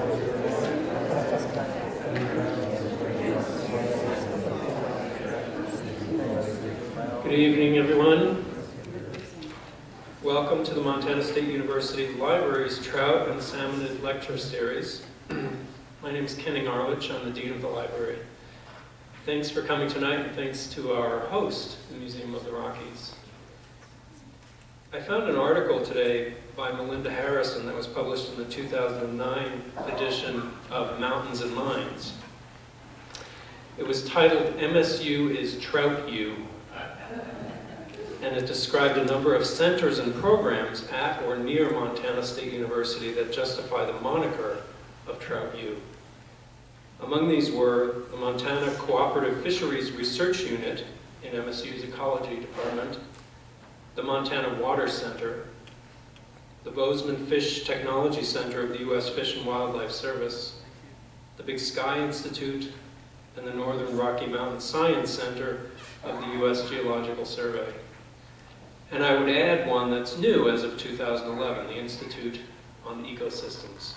Good evening, everyone. Welcome to the Montana State University Library's Trout and Salmonid Lecture Series. My name is Kenning Arlitsch. I'm the Dean of the Library. Thanks for coming tonight, and thanks to our host, the Museum of the Rockies. I found an article today by Melinda Harrison that was published in the 2009 edition of Mountains and Minds. It was titled, MSU is Trout U, and it described a number of centers and programs at or near Montana State University that justify the moniker of Trout U. Among these were the Montana Cooperative Fisheries Research Unit in MSU's Ecology Department, the Montana Water Center, the Bozeman Fish Technology Center of the U.S. Fish and Wildlife Service, the Big Sky Institute, and the Northern Rocky Mountain Science Center of the U.S. Geological Survey. And I would add one that's new as of 2011, the Institute on Ecosystems.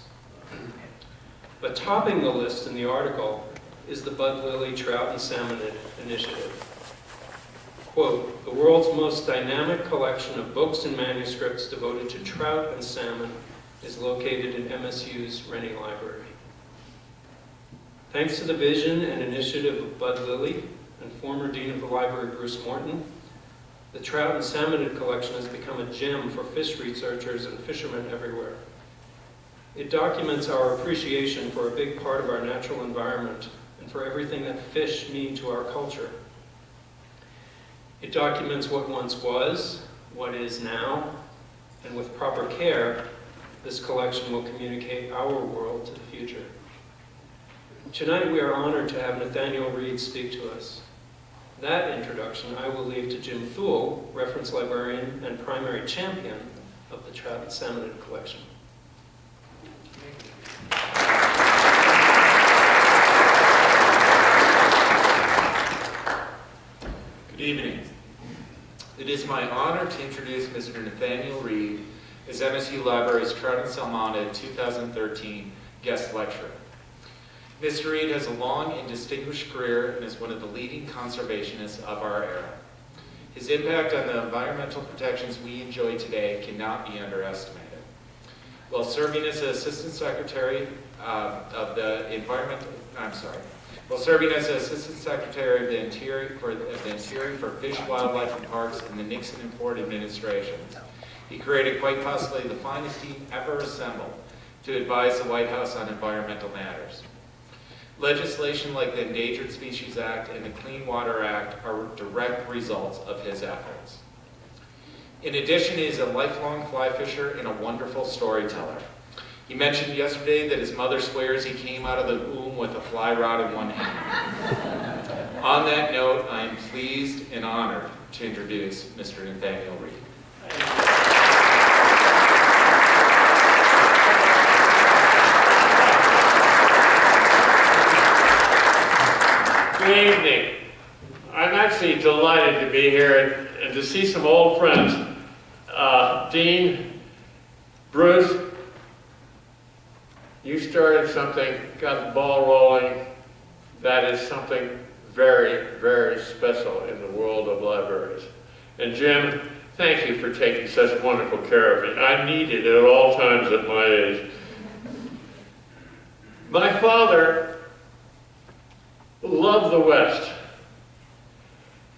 But topping the list in the article is the Bud Lilly Trout and Salmonid Initiative. Quote, the world's most dynamic collection of books and manuscripts devoted to trout and salmon is located in MSU's Renne Library. Thanks to the vision and initiative of Bud Lilly and former Dean of the Library Bruce Morton, the trout and salmonid collection has become a gem for fish researchers and fishermen everywhere. It documents our appreciation for a big part of our natural environment and for everything that fish mean to our culture. It documents what once was, what is now, and with proper care, this collection will communicate our world to the future. Tonight we are honored to have Nathaniel Reed speak to us. That introduction I will leave to Jim Thull, reference librarian and primary champion of the and Salmonid collection. Good evening. It is my honor to introduce Mr. Nathaniel Reed as MSU Library's Trout and Salmonid 2013 guest lecturer. Mr. Reed has a long and distinguished career and is one of the leading conservationists of our era. His impact on the environmental protections we enjoy today cannot be underestimated. While serving as Assistant Secretary uh, of the Environment, I'm sorry, while serving as Assistant Secretary of the Interior for, the Interior for Fish, Wildlife, and Parks in the Nixon and Ford administrations. he created quite possibly the finest team ever assembled to advise the White House on environmental matters. Legislation like the Endangered Species Act and the Clean Water Act are direct results of his efforts. In addition, he is a lifelong fly fisher and a wonderful storyteller. He mentioned yesterday that his mother swears he came out of the womb with a fly rod in one hand. On that note, I am pleased and honored to introduce Mr. Nathaniel Reed. Good evening. I'm actually delighted to be here and, and to see some old friends. Uh, Dean, Bruce, you started something, got the ball rolling. That is something very, very special in the world of libraries. And Jim, thank you for taking such wonderful care of me. I needed it at all times at my age. My father loved the West.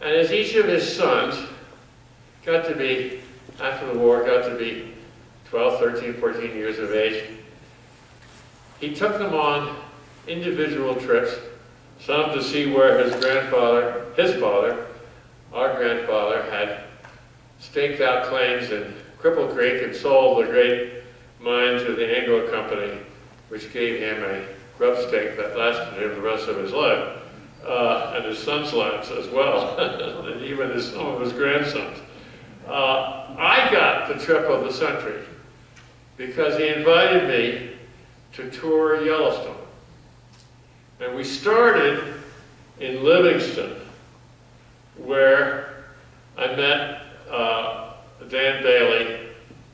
And as each of his sons got to be, after the war, got to be 12, 13, 14 years of age, he took them on individual trips, some to see where his grandfather, his father, our grandfather, had staked out claims in Cripple Creek and sold the great mine to the Anglo Company, which gave him a grub stake that lasted him the rest of his life, uh, and his son's lives as well, and even his, some of his grandsons. Uh, I got the trip of the century because he invited me to tour Yellowstone. And we started in Livingston, where I met uh, Dan Bailey,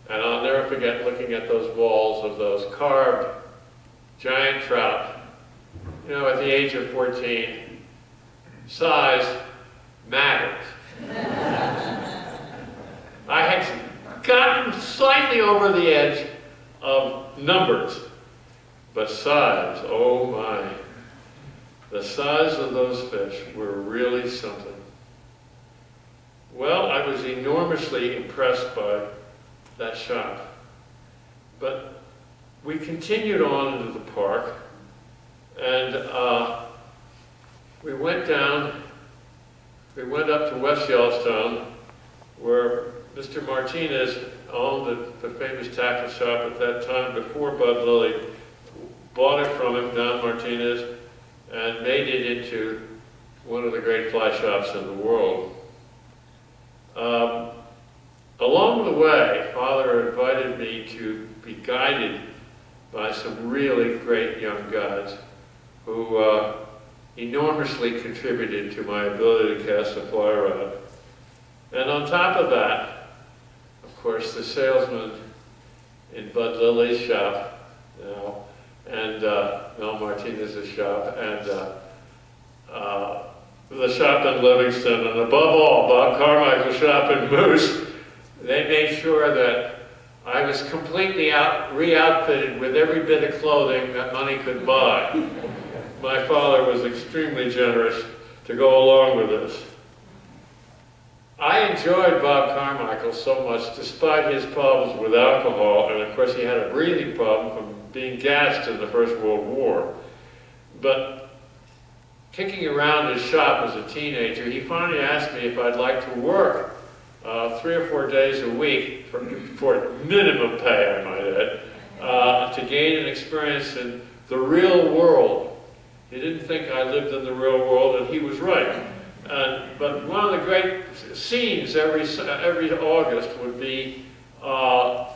and I'll never forget looking at those walls of those carved giant trout. You know, at the age of 14, size matters. I had gotten slightly over the edge of numbers, size, oh my. The size of those fish were really something. Well, I was enormously impressed by that shop. But we continued on into the park, and uh, we went down, we went up to West Yellowstone, where Mr. Martinez owned the, the famous tackle shop at that time before Bud Lilly bought it from him, Don Martinez, and made it into one of the great fly shops in the world. Um, along the way, Father invited me to be guided by some really great young guides who uh, enormously contributed to my ability to cast a fly rod. And on top of that, of course, the salesman in Bud Lilly's shop, know, and uh, Mel Martinez's shop, and uh, the shop in Livingston, and above all, Bob Carmichael's shop in Moose, they made sure that I was completely out, re-outfitted with every bit of clothing that money could buy. My father was extremely generous to go along with this. I enjoyed Bob Carmichael so much, despite his problems with alcohol, and of course he had a breathing problem from being gassed in the First World War. But kicking around his shop as a teenager, he finally asked me if I'd like to work uh, three or four days a week for, for minimum pay, I might add, uh, to gain an experience in the real world. He didn't think I lived in the real world, and he was right. Uh, but one of the great scenes every, every August would be uh,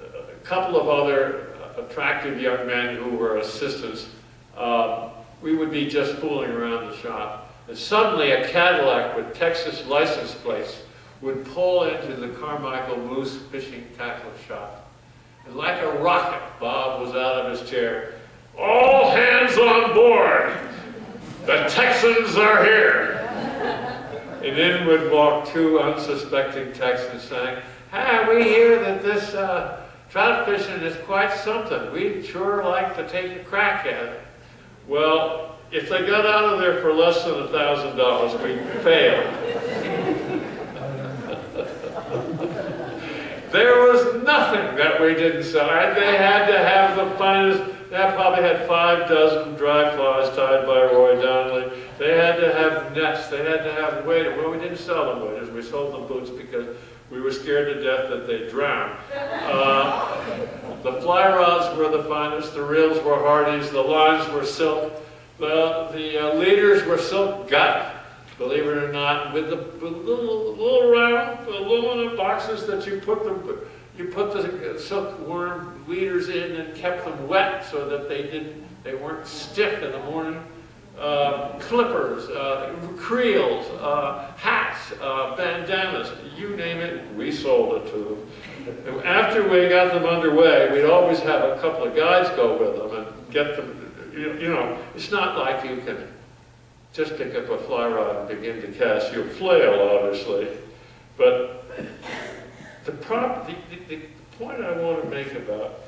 a couple of other attractive young men who were assistants. Uh, we would be just fooling around the shop. And suddenly a Cadillac with Texas license plates would pull into the Carmichael Moose Fishing Tackle Shop. And like a rocket, Bob was out of his chair. All hands on board! The Texans are here! And in would walk two unsuspecting Texans saying, Hey, we hear that this uh, trout fishing is quite something. We'd sure like to take a crack at it. Well, if they got out of there for less than a thousand dollars, we failed. there was nothing that we didn't sell. They had to have the finest, they probably had five dozen dry flies tied by Roy Donnelly. They had to have nets, they had to have waders. Well, we didn't sell them waders, we sold them boots because we were scared to death that they'd drown. Uh, the fly rods were the finest, the reels were Hardy's, the lines were silk, the, the uh, leaders were silk gut, believe it or not, with the little, little round aluminum boxes that you put the, you put the silk silkworm leaders in and kept them wet so that they didn't, they weren't stiff in the morning. Uh, clippers, uh, creels, uh, hats, uh, bandanas, you name it, we sold it to them. After we got them underway, we'd always have a couple of guys go with them and get them, you know, it's not like you can just pick up a fly rod and begin to cast. You'll flail, obviously. But the, prop, the, the, the point I want to make about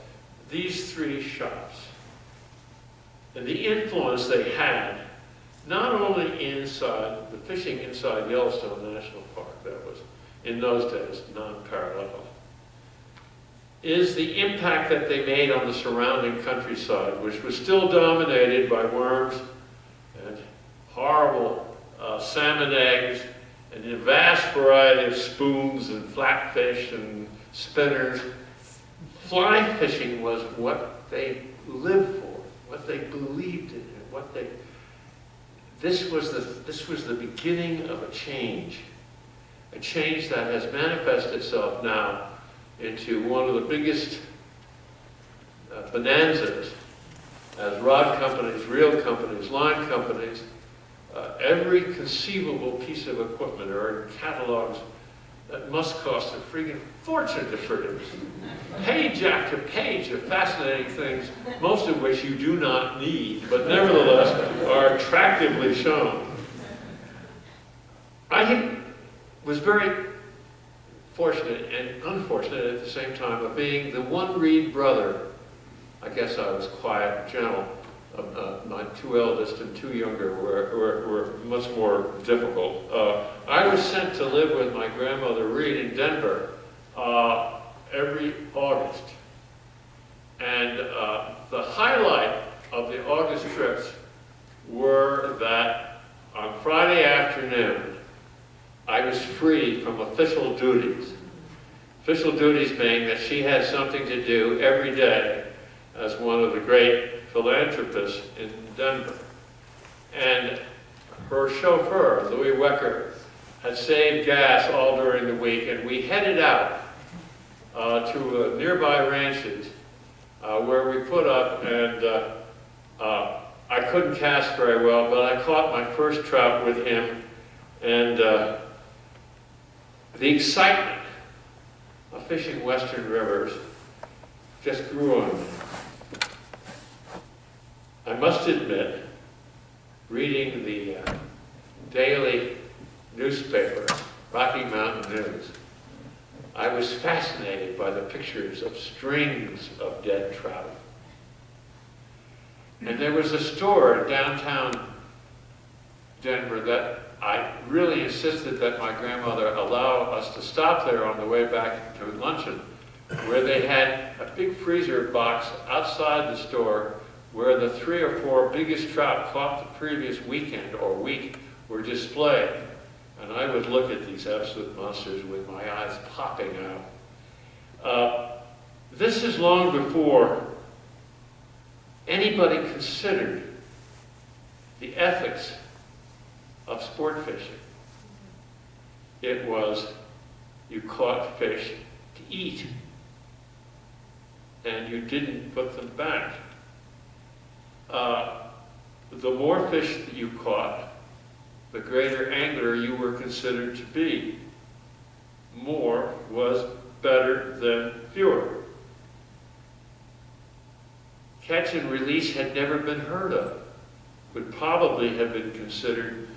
these three shops and the influence they had, not only inside, the fishing inside Yellowstone National Park, that was, in those days, non-parallel, is the impact that they made on the surrounding countryside, which was still dominated by worms and horrible uh, salmon eggs and a vast variety of spoons and flatfish and spinners. Fly fishing was what they lived for, they believed in, and what they. This was the this was the beginning of a change, a change that has manifested itself now into one of the biggest uh, bonanzas as rod companies, reel companies, line companies, uh, every conceivable piece of equipment in catalogs that must cost a freaking fortune to produce. Page after page of fascinating things, most of which you do not need, but nevertheless are attractively shown. I was very fortunate and unfortunate at the same time of being the one Reed brother. I guess I was quiet and gentle. Uh, my two eldest and two younger were, were, were much more difficult. Uh, I was sent to live with my grandmother Reed in Denver uh, every August. And uh, the highlight of the August trips were that on Friday afternoon, I was free from official duties. Official duties being that she had something to do every day as one of the great philanthropists in Denver. And her chauffeur, Louis Wecker, had saved gas all during the week, and we headed out uh, to nearby ranches uh, where we put up, and uh, uh, I couldn't cast very well, but I caught my first trout with him, and the excitement of fishing western rivers just grew on me. I must admit, reading the uh, daily newspaper, Rocky Mountain News, I was fascinated by the pictures of strings of dead trout. And there was a store in downtown Denver that I really insisted that my grandmother allow us to stop there on the way back to luncheon, where they had a big freezer box outside the store where the three or four biggest trout caught the previous weekend or week were displayed. And I would look at these absolute monsters with my eyes popping out. Uh, this is long before anybody considered the ethics of sport fishing. It was you caught fish to eat, and you didn't put them back. Uh, the more fish that you caught, the greater angler you were considered to be. More was better than fewer. Catch and release had never been heard of, would probably have been considered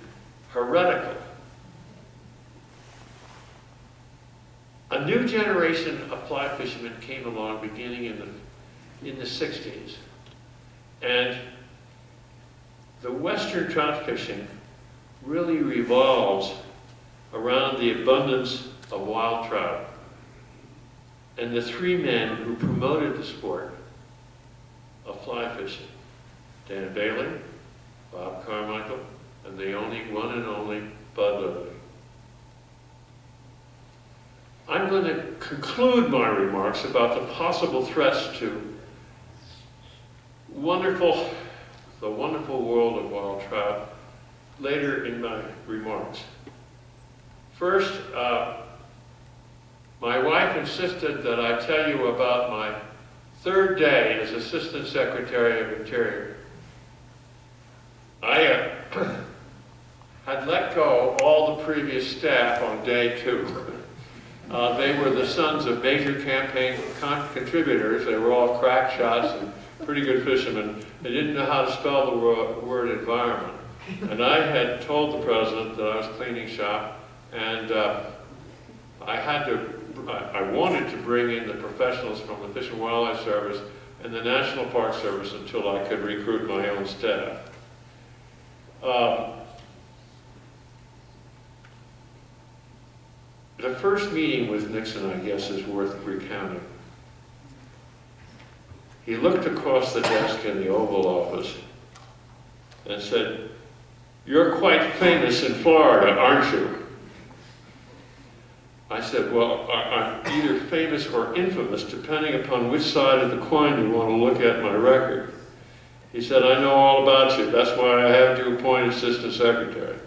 heretical. A new generation of fly fishermen came along beginning in the, in the 60s. And the western trout fishing really revolves around the abundance of wild trout. And the three men who promoted the sport of fly fishing, Dan Bailey, Bob Carmichael, and the only one and only Bud Lilly. I'm going to conclude my remarks about the possible threats to wonderful, the wonderful world of wild trout later in my remarks. First, uh, my wife insisted that I tell you about my third day as Assistant Secretary of Interior. I uh, had let go all the previous staff on day two. Uh, they were the sons of major campaign con contributors. They were all crack shots and pretty good fishermen. They didn't know how to spell the word, word environment. And I had told the president that I was cleaning shop, and uh, I had to, I, wanted to bring in the professionals from the Fish and Wildlife Service and the National Park Service until I could recruit my own staff. Um, the first meeting with Nixon, I guess, is worth recounting. He looked across the desk in the Oval Office and said, you're quite famous in Florida, aren't you? I said, well, I'm either famous or infamous, depending upon which side of the coin you want to look at my record. He said, I know all about you. That's why I have you appointed assistant secretary.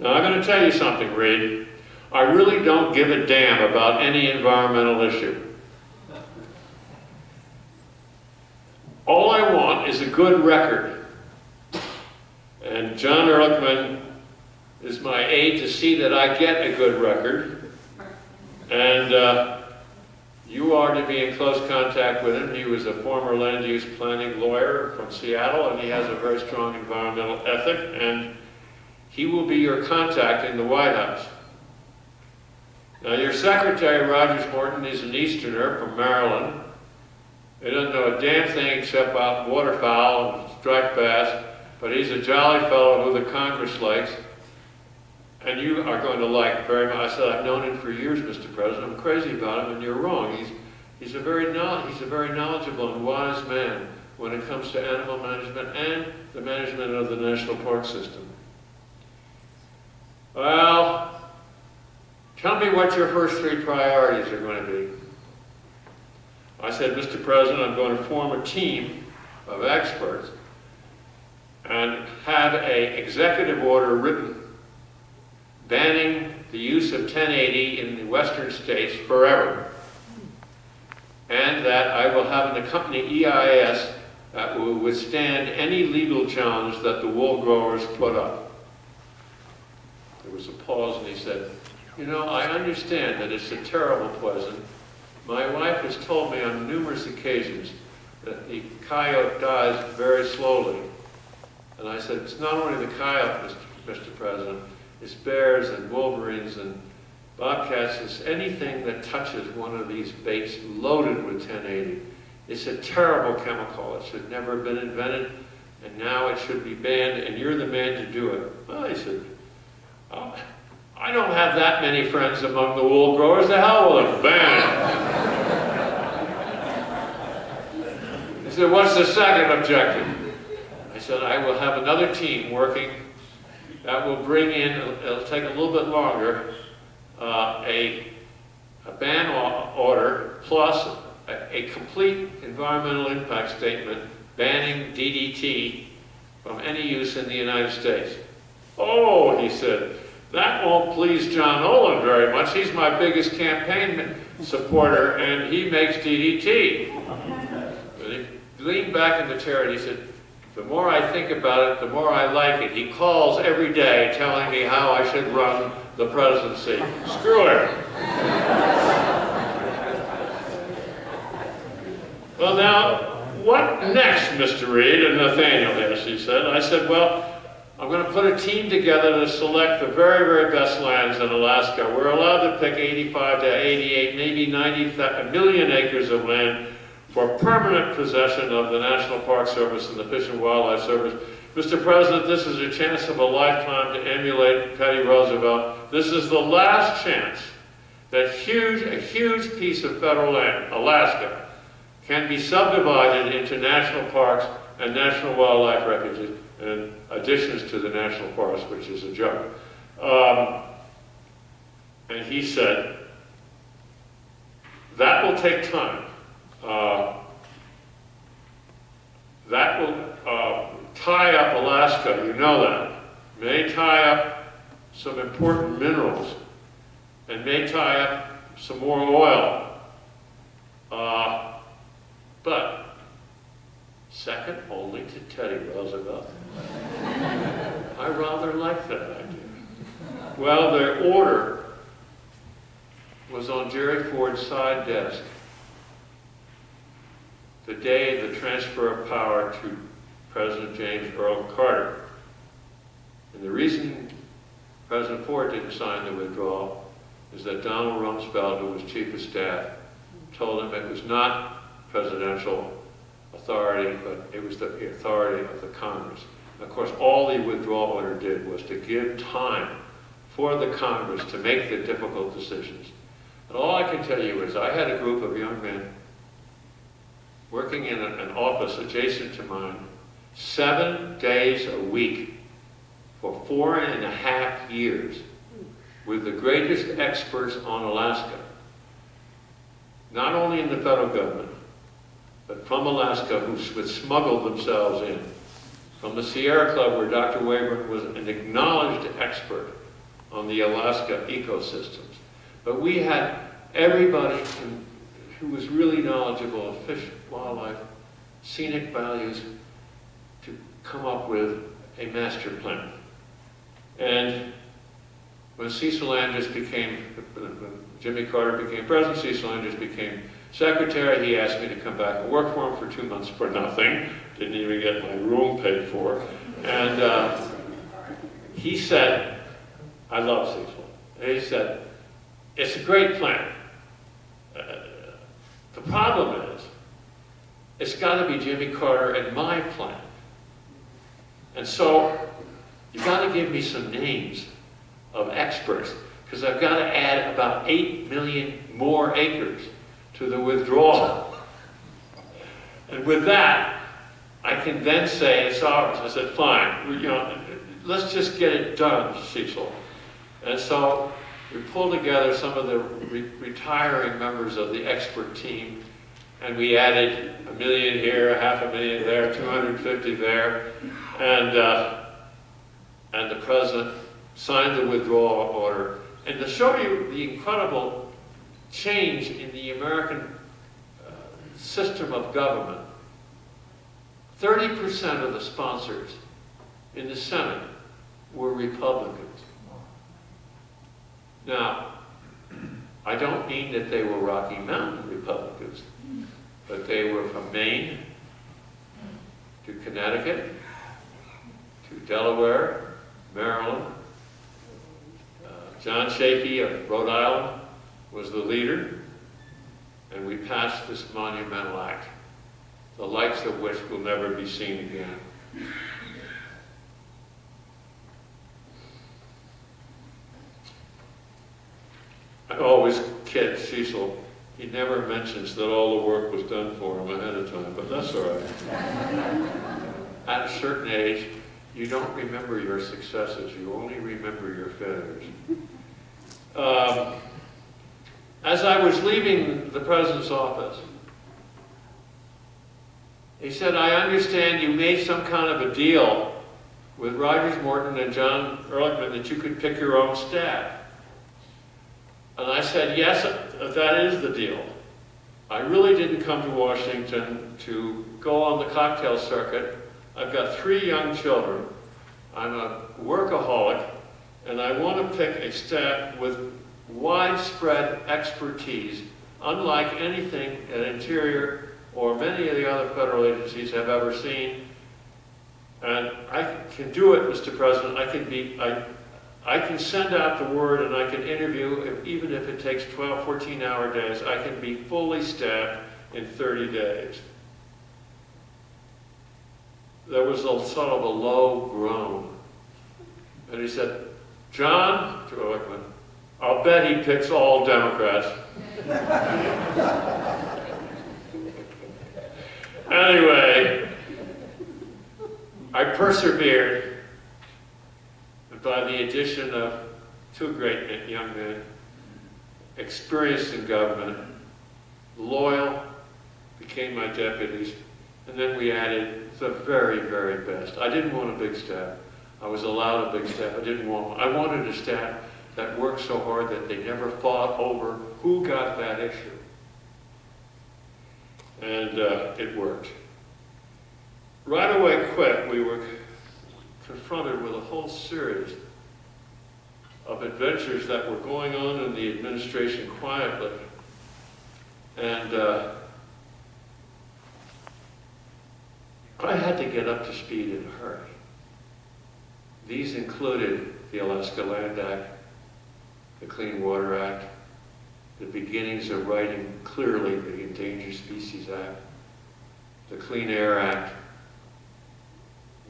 Now, I'm going to tell you something, Reed. I really don't give a damn about any environmental issue. All I want is a good record. And John Ehrlichman is my aide to see that I get a good record. And uh, you are to be in close contact with him. He was a former land use planning lawyer from Seattle, and he has a very strong environmental ethic, and he will be your contact in the White House. Now, your secretary, Rogers Morton, is an Easterner from Maryland. He doesn't know a damn thing except about waterfowl and striped bass, but he's a jolly fellow who the Congress likes. And you are going to like very much. I said, I've known him for years, Mr. President. I'm crazy about him, and you're wrong. He's, he's, a very he's a very knowledgeable and wise man when it comes to animal management and the management of the national park system. Well, tell me what your first three priorities are going to be. I said, Mr. President, I'm going to form a team of experts and have a executive order written banning the use of 1080 in the western states forever. And that I will have an accompanying EIS that will withstand any legal challenge that the wool growers put up. There was a pause and he said, you know, I understand that it's a terrible poison. My wife has told me on numerous occasions that the coyote dies very slowly. And I said, it's not only the coyote, Mr. Mr. President, it's bears and wolverines and bobcats, it's anything that touches one of these baits loaded with 1080. It's a terrible chemical. It should never have been invented, and now it should be banned, and you're the man to do it. Well, I said, oh, I don't have that many friends among the wool growers. The hell with it, ban it. He said, what's the second objective? Said, I will have another team working that will bring in, it'll take a little bit longer, uh, a, a ban order plus a, a complete environmental impact statement banning DDT from any use in the United States. Oh, he said, that won't please John Olin very much. He's my biggest campaign supporter, and he makes DDT. But he leaned back in the chair and he said, the more I think about it, the more I like it. He calls every day telling me how I should run the presidency. Screw him. well, now, what next, Mr. Reed? And Nathaniel he said. I said, well, I'm going to put a team together to select the very, very best lands in Alaska. We're allowed to pick 85 to 88, maybe 90 million acres of land for permanent possession of the National Park Service and the Fish and Wildlife Service. Mr. President, this is a chance of a lifetime to emulate Teddy Roosevelt. This is the last chance that huge, a huge piece of federal land, Alaska, can be subdivided into national parks and national wildlife refuges, and additions to the national forest, which is a joke. Um, and he said, that will take time. Uh, that will uh, tie up Alaska, you know that. May tie up some important minerals and may tie up some more oil. Uh, but second only to Teddy Roosevelt. I rather like that idea. Well, their order was on Jerry Ford's side desk the day of the transfer of power to President James Earl Carter. And the reason President Ford didn't sign the withdrawal is that Donald Rumsfeld, who was chief of staff, told him it was not presidential authority, but it was the authority of the Congress. Of course, all the withdrawal order did was to give time for the Congress to make the difficult decisions. And all I can tell you is I had a group of young men working in an office adjacent to mine seven days a week for four and a half years with the greatest experts on Alaska. Not only in the federal government, but from Alaska who would smuggle themselves in. From the Sierra Club where Dr. Wayburn was an acknowledged expert on the Alaska ecosystems. But we had everybody who was really knowledgeable of fish, wildlife, scenic values, to come up with a master plan. And when Cecil Andrus became, when Jimmy Carter became president, Cecil Andrus became secretary, he asked me to come back and work for him for two months for nothing. Didn't even get my room paid for. And uh, he said, I love Cecil. And he said, it's a great plan. The problem is, it's got to be Jimmy Carter and my plan. And so, you've got to give me some names of experts, because I've got to add about 8 million more acres to the withdrawal. And with that, I can then say it's ours. I said, fine, you know, let's just get it done, Cecil. And so we pulled together some of the re- retiring members of the expert team, and we added a million here, a half a million there, 250 there, and, uh, and the president signed the withdrawal order. And to show you the incredible change in the American uh, system of government, 30% of the sponsors in the Senate were Republicans. Now, I don't mean that they were Rocky Mountain Republicans, but they were from Maine to Connecticut to Delaware, Maryland. Uh, John Shakey of Rhode Island was the leader, and we passed this monumental act, the likes of which will never be seen again. I always kid Cecil. He never mentions that all the work was done for him ahead of time, but that's all right. At a certain age, you don't remember your successes, you only remember your failures. Um, as I was leaving the president's office, he said, I understand you made some kind of a deal with Rogers Morton and John Ehrlichman that you could pick your own staff. And I said, yes, that is the deal. I really didn't come to Washington to go on the cocktail circuit. I've got three young children. I'm a workaholic, and I want to pick a staff with widespread expertise, unlike anything at Interior or many of the other federal agencies have ever seen. And I can do it, Mr. President. I can be, I, I can send out the word and I can interview, even if it takes 12, 14 hour days, I can be fully staffed in 30 days. There was a sort of a low groan. And he said, John, I'll bet he picks all Democrats. anyway, I persevered. By the addition of two great young men, experienced in government, loyal, became my deputies, and then we added the very, very best. I didn't want a big staff. I was allowed a big staff. I didn't want one. I wanted a staff that worked so hard that they never fought over who got that issue. And uh, it worked. Right away, quick, we were confronted with a whole series of adventures that were going on in the administration quietly. And uh, I had to get up to speed in a hurry. These included the Alaska Land Act, the Clean Water Act, the beginnings of writing clearly the Endangered Species Act, the Clean Air Act,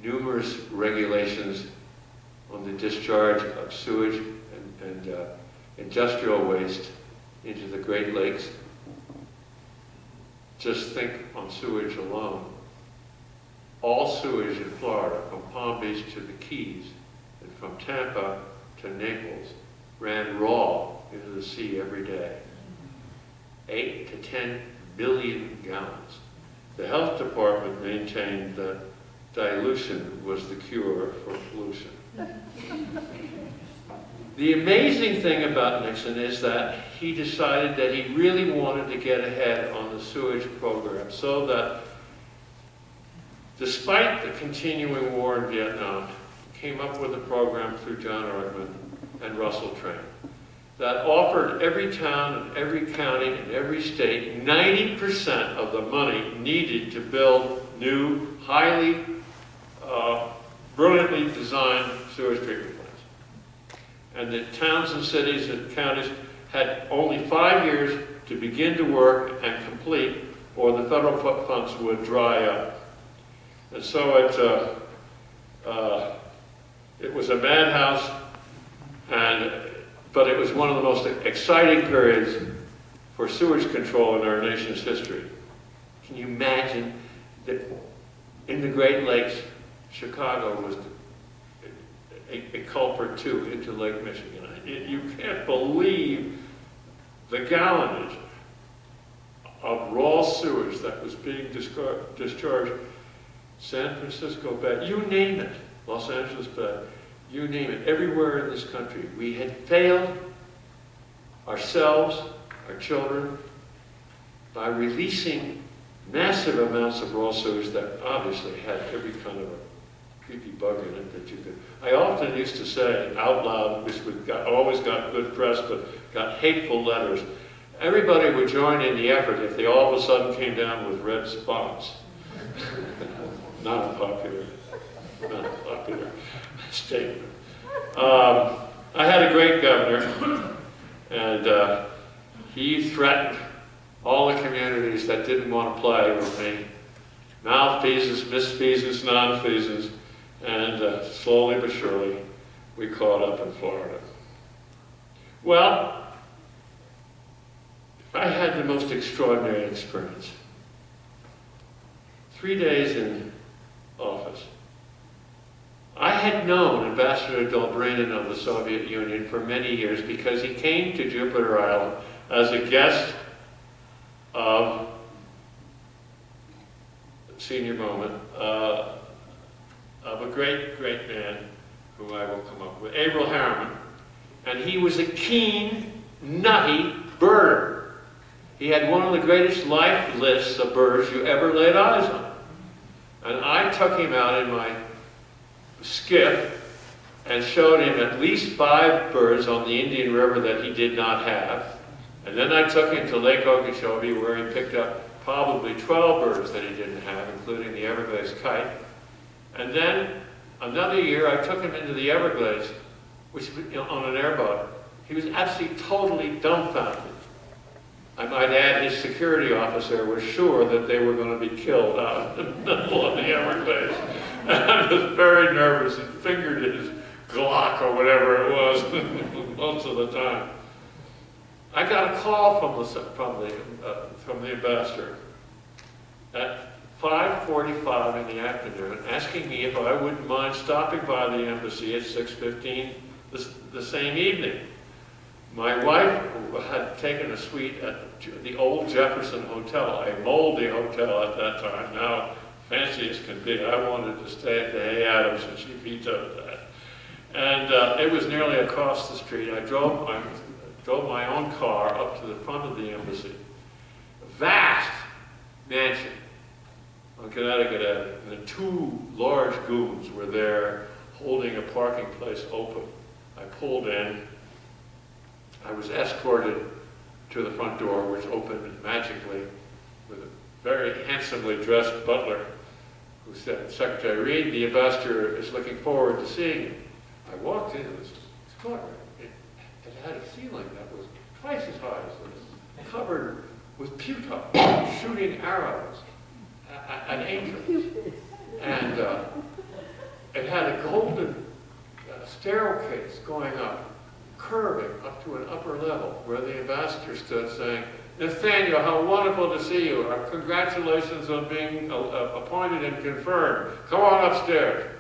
numerous regulations on the discharge of sewage and, and uh, industrial waste into the Great Lakes. Just think on sewage alone. All sewage in Florida, from Palm Beach to the Keys, and from Tampa to Naples, ran raw into the sea every day. Eight to 10 billion gallons. The health department maintained that dilution was the cure for pollution. The amazing thing about Nixon is that he decided that he really wanted to get ahead on the sewage program so that despite the continuing war in Vietnam, came up with a program through John Ehrlichman and Russell Train that offered every town and every county and every state 90% of the money needed to build new, highly, uh, brilliantly designed sewage treatment plants. And the towns and cities and counties had only five years to begin to work and complete, or the federal funds would dry up. And so it, uh, uh, it was a madhouse, and, but it was one of the most exciting periods for sewage control in our nation's history. Can you imagine that in the Great Lakes, Chicago was a, a culprit too into Lake Michigan? It- You can't believe the gallonage of raw sewage that was being discharged San Francisco Bay, you name it, Los Angeles Bay, you name it, everywhere in this country. We had failed ourselves, our children, by releasing massive amounts of raw sewage that obviously had every kind of a creepy bug in it that you could. I often used to say out loud, which would got, always got good press, but got hateful letters. Everybody would join in the effort if they all of a sudden came down with red spots. Not popular, not popular statement. Um, I had a great governor, and uh, he threatened all the communities that didn't want to play with me. Malfeasance, misfeasance, nonfeasance, and uh, slowly but surely, we caught up in Florida. Well, I had the most extraordinary experience. Three days in office. I had known Ambassador Dobrynin of the Soviet Union for many years because he came to Jupiter Island as a guest of senior moment uh, of a great, great man who I will come up with, Averell Harriman. And he was a keen, nutty birder. He had one of the greatest life lists of birds you ever laid eyes on. And I took him out in my skiff and showed him at least five birds on the Indian River that he did not have. And then I took him to Lake Okeechobee where he picked up probably 12 birds that he didn't have, including the Everglades kite. And then another year I took him into the Everglades, which you know, on an airboat. He was absolutely totally dumbfounded. I might add, his security officer was sure that they were going to be killed out in the middle of the Everglades. And I was very nervous and fingered his Glock or whatever it was most of the time. I got a call from the, from the, uh, from the ambassador at 5.45 in the afternoon, asking me if I wouldn't mind stopping by the embassy at 6.15 the, the same evening. My wife had taken a suite at the old Jefferson Hotel, a moldy hotel at that time, now fancy as can be. I wanted to stay at the Hay Adams and she vetoed that. And uh, it was nearly across the street. I drove my, drove my own car up to the front of the embassy. Vast mansion on Connecticut Avenue. And the two large goons were there holding a parking place open. I pulled in. I was escorted to the front door, which opened magically with a very handsomely dressed butler who said, Secretary Reed, the ambassador is looking forward to seeing you. I walked in, it was extraordinary. It, it had a ceiling that was twice as high as this, covered with pewter, shooting arrows at angels. And uh, it had a golden uh, staircase going up, curving up to an upper level where the ambassador stood saying, Nathaniel, how wonderful to see you. Congratulations on being uh, uh, appointed and confirmed. Come on upstairs.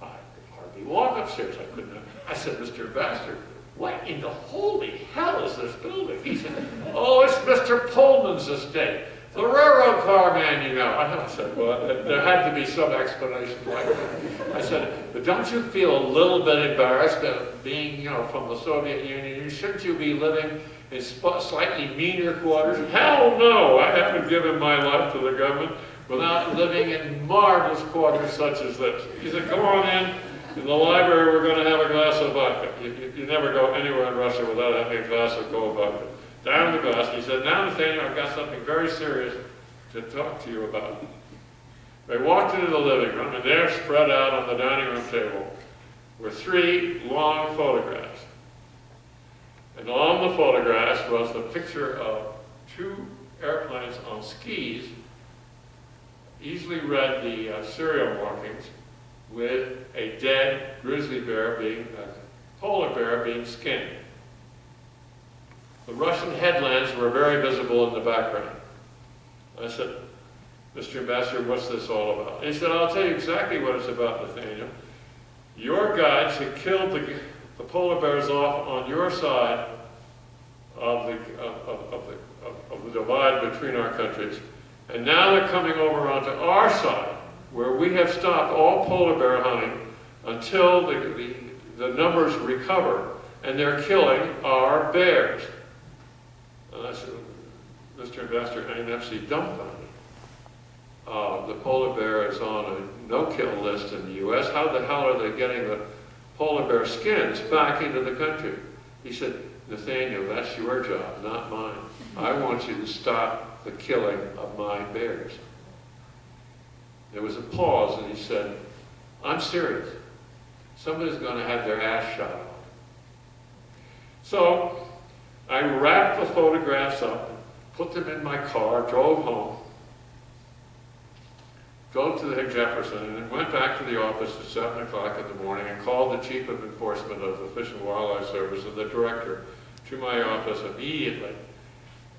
I could hardly walk upstairs. I couldn't. I said, Mr. Ambassador, what in the holy hell is this building? He said, oh, it's Mr. Pullman's estate. The railroad car man, you know. I said, well, there had to be some explanation like that. I said, but don't you feel a little bit embarrassed at being, you know, from the Soviet Union? Shouldn't you be living in slightly meaner quarters? Hell no! I haven't given my life to the government without living in marvelous quarters such as this. He said, go on in. In the library, we're gonna have a glass of vodka. You, you, you never go anywhere in Russia without having a glass of cold vodka. Down the bus. he said, now Nathaniel, I've got something very serious to talk to you about. They walked into the living room, and there spread out on the dining room table were three long photographs. And on the photographs was the picture of two airplanes on skis, easily read the uh, serial markings, with a dead grizzly bear being, a polar bear being skinned. The Russian headlands were very visible in the background. I said, Mr. Ambassador, what's this all about? And he said, I'll tell you exactly what it's about, Nathaniel. Your guides had killed the, the polar bears off on your side of the, of, of, of the, of the divide between our countries. And now they're coming over onto our side, where we have stopped all polar bear hunting until the, the, the numbers recover, and they're killing our bears. Said, Mr. Ambassador, NFC dumbfounded. Uh, the polar bear is on a no-kill list in the U.S. How the hell are they getting the polar bear skins back into the country? He said, Nathaniel, that's your job, not mine. I want you to stop the killing of my bears. There was a pause, and he said, I'm serious. Somebody's going to have their ass shot off. So I wrapped the photographs up, put them in my car, drove home, drove to the Jefferson, and then went back to the office at 7 o'clock in the morning and called the Chief of Enforcement of the Fish and Wildlife Service and the Director to my office immediately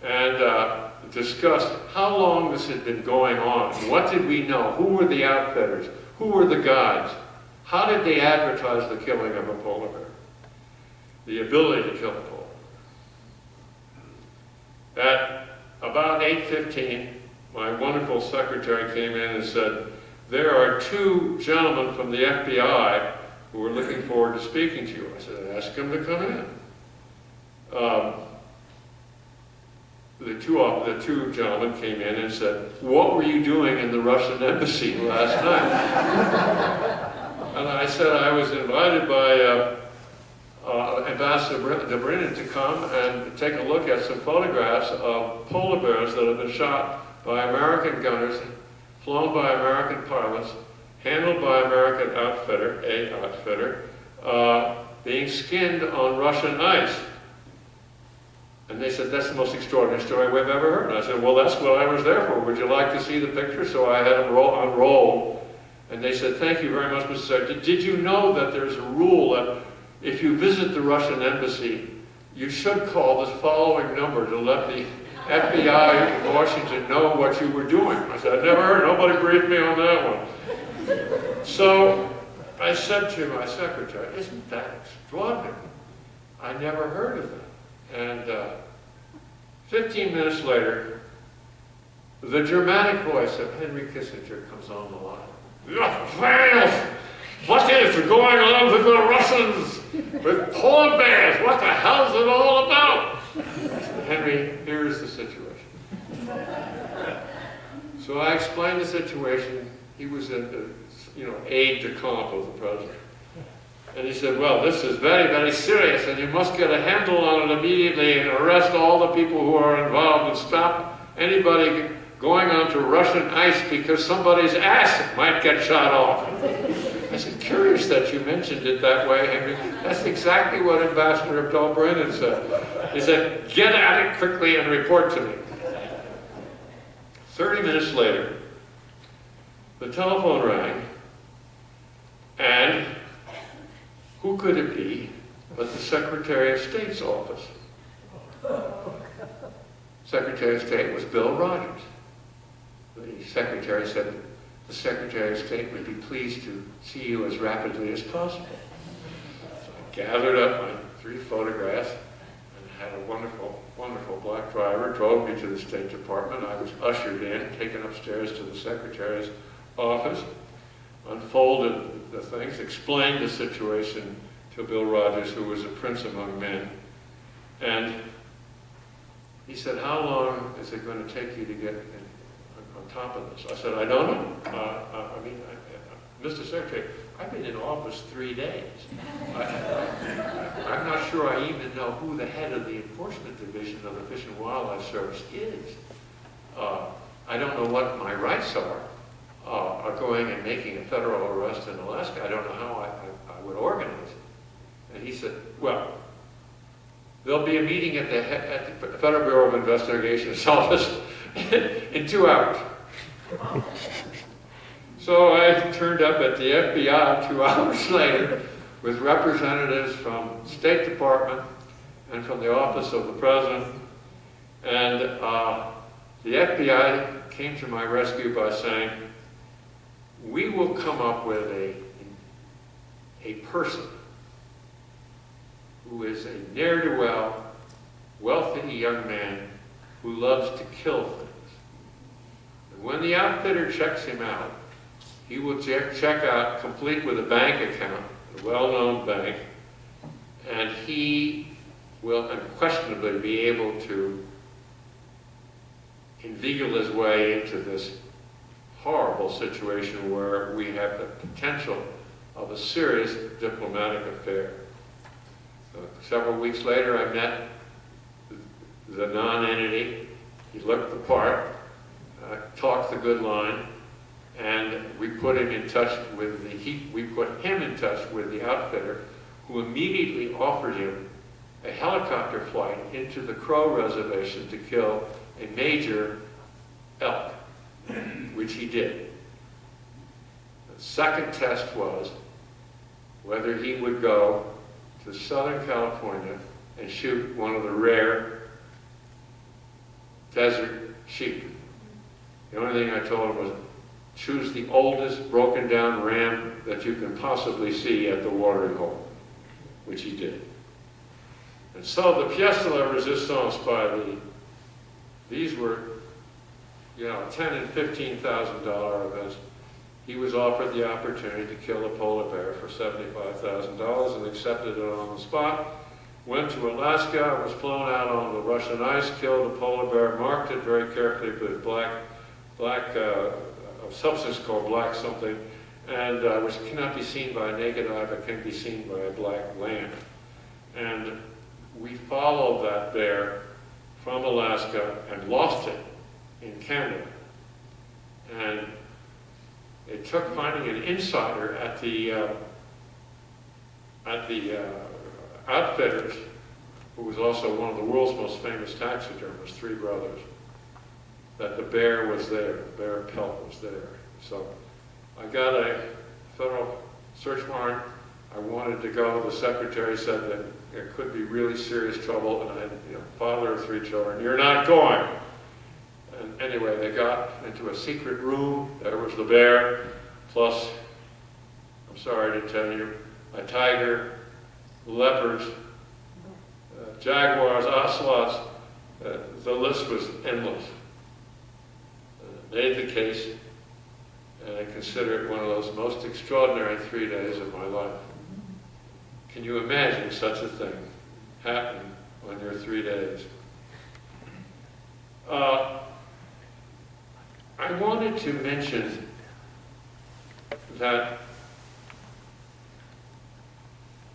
and uh, discussed how long this had been going on. What did we know? Who were the outfitters? Who were the guides? How did they advertise the killing of a polar bear? The ability to kill a polar bear. At about 8.15, my wonderful secretary came in and said, there are two gentlemen from the FBI who are looking forward to speaking to you. I said, ask them to come in. Um, the two, the two gentlemen came in and said, what were you doing in the Russian embassy last night? and I said I was invited by uh, uh, Ambassador Dobrynin to come and take a look at some photographs of polar bears that have been shot by American gunners, flown by American pilots, handled by American outfitter, a outfitter, uh, being skinned on Russian ice. And they said, that's the most extraordinary story we've ever heard. And I said, well, that's what I was there for. Would you like to see the picture? So I had them roll, unroll. And they said, thank you very much, Mr. Secretary. Did you know that there's a rule that if you visit the Russian embassy, you should call this following number to let the FBI in Washington know what you were doing? I said, I never heard. Nobody briefed me on that one. So I said to my secretary, isn't that extraordinary? I never heard of that. And uh, 15 minutes later, the Germanic voice of Henry Kissinger comes on the line. What is going on with the Russians? With polar bears? What the hell is it all about? Henry, here's the situation. So I explained the situation. He was in the, you know, aide de camp of the president. And he said, well, this is very, very serious, and you must get a handle on it immediately and arrest all the people who are involved and stop anybody going onto Russian ice because somebody's ass might get shot off. I said, curious that you mentioned it that way, Henry. That's exactly what Ambassador Dobrynin said. He said, get at it quickly and report to me. 30 minutes later, the telephone rang, and who could it be but the Secretary of State's office? Secretary of State was Bill Rogers. The Secretary said, the Secretary of State would be pleased to see you as rapidly as possible. So I gathered up my three photographs and had a wonderful, wonderful black driver, drove me to the State Department. I was ushered in, taken upstairs to the Secretary's office, unfolded the things, explained the situation to Bill Rogers, who was a prince among men. And he said, how long is it going to take you to get in, on top of this? I said, I don't know. Uh, I mean, I, I, Mr. Secretary, I've been in office three days. I- I'm not sure I even know who the head of the enforcement division of the Fish and Wildlife Service is. Uh, I don't know what my rights are, uh, are going and making a federal arrest in Alaska. I don't know how I, I- I would organize it. And he said, well, there'll be a meeting at the, at the Federal Bureau of Investigation's office in two hours. So I turned up at the FBI two hours later with representatives from State Department and from the Office of the President. And uh, the FBI came to my rescue by saying, we will come up with a, a person who is a ne'er-do-well, wealthy young man who loves to kill things. When the outfitter checks him out, he will check, check out complete with a bank account, a well-known bank, and he will unquestionably be able to inveigle his way into this horrible situation where we have the potential of a serious diplomatic affair. Uh, several weeks later, I met the non-entity. He looked the part, uh, talked the good line, and we put him in touch with the, he, we put him in touch with the outfitter, who immediately offered him a helicopter flight into the Crow Reservation to kill a major elk, which he did. The second test was whether he would go to Southern California and shoot one of the rare desert sheep. The only thing I told him was, choose the oldest broken down ram that you can possibly see at the watering hole, which he did. And so the pièce de la résistance by the, these were, you know, ten and fifteen thousand dollar events. He was offered the opportunity to kill a polar bear for seventy-five thousand dollars and accepted it on the spot. Went to Alaska, was flown out on the Russian ice, killed a polar bear, marked it very carefully with black, black, uh, a substance called black something, and uh, which cannot be seen by a naked eye, but can be seen by a black lamp. And we followed that bear from Alaska and lost it in Canada. And it took finding an insider at the uh, at the uh, outfitters, who was also one of the world's most famous taxidermists, three brothers, that the bear was there, the bear pelt was there. So I got a federal search warrant. I wanted to go. The secretary said that there could be really serious trouble, and I had, you know, father of three children. You're not going. And anyway, they got into a secret room. There was the bear, plus, I'm sorry to tell you, a tiger, leopards, uh, jaguars, ocelots. Uh, the list was endless. Made the case, and I consider it one of those most extraordinary three days of my life. Can you imagine such a thing happening on your three days? Uh, I wanted to mention that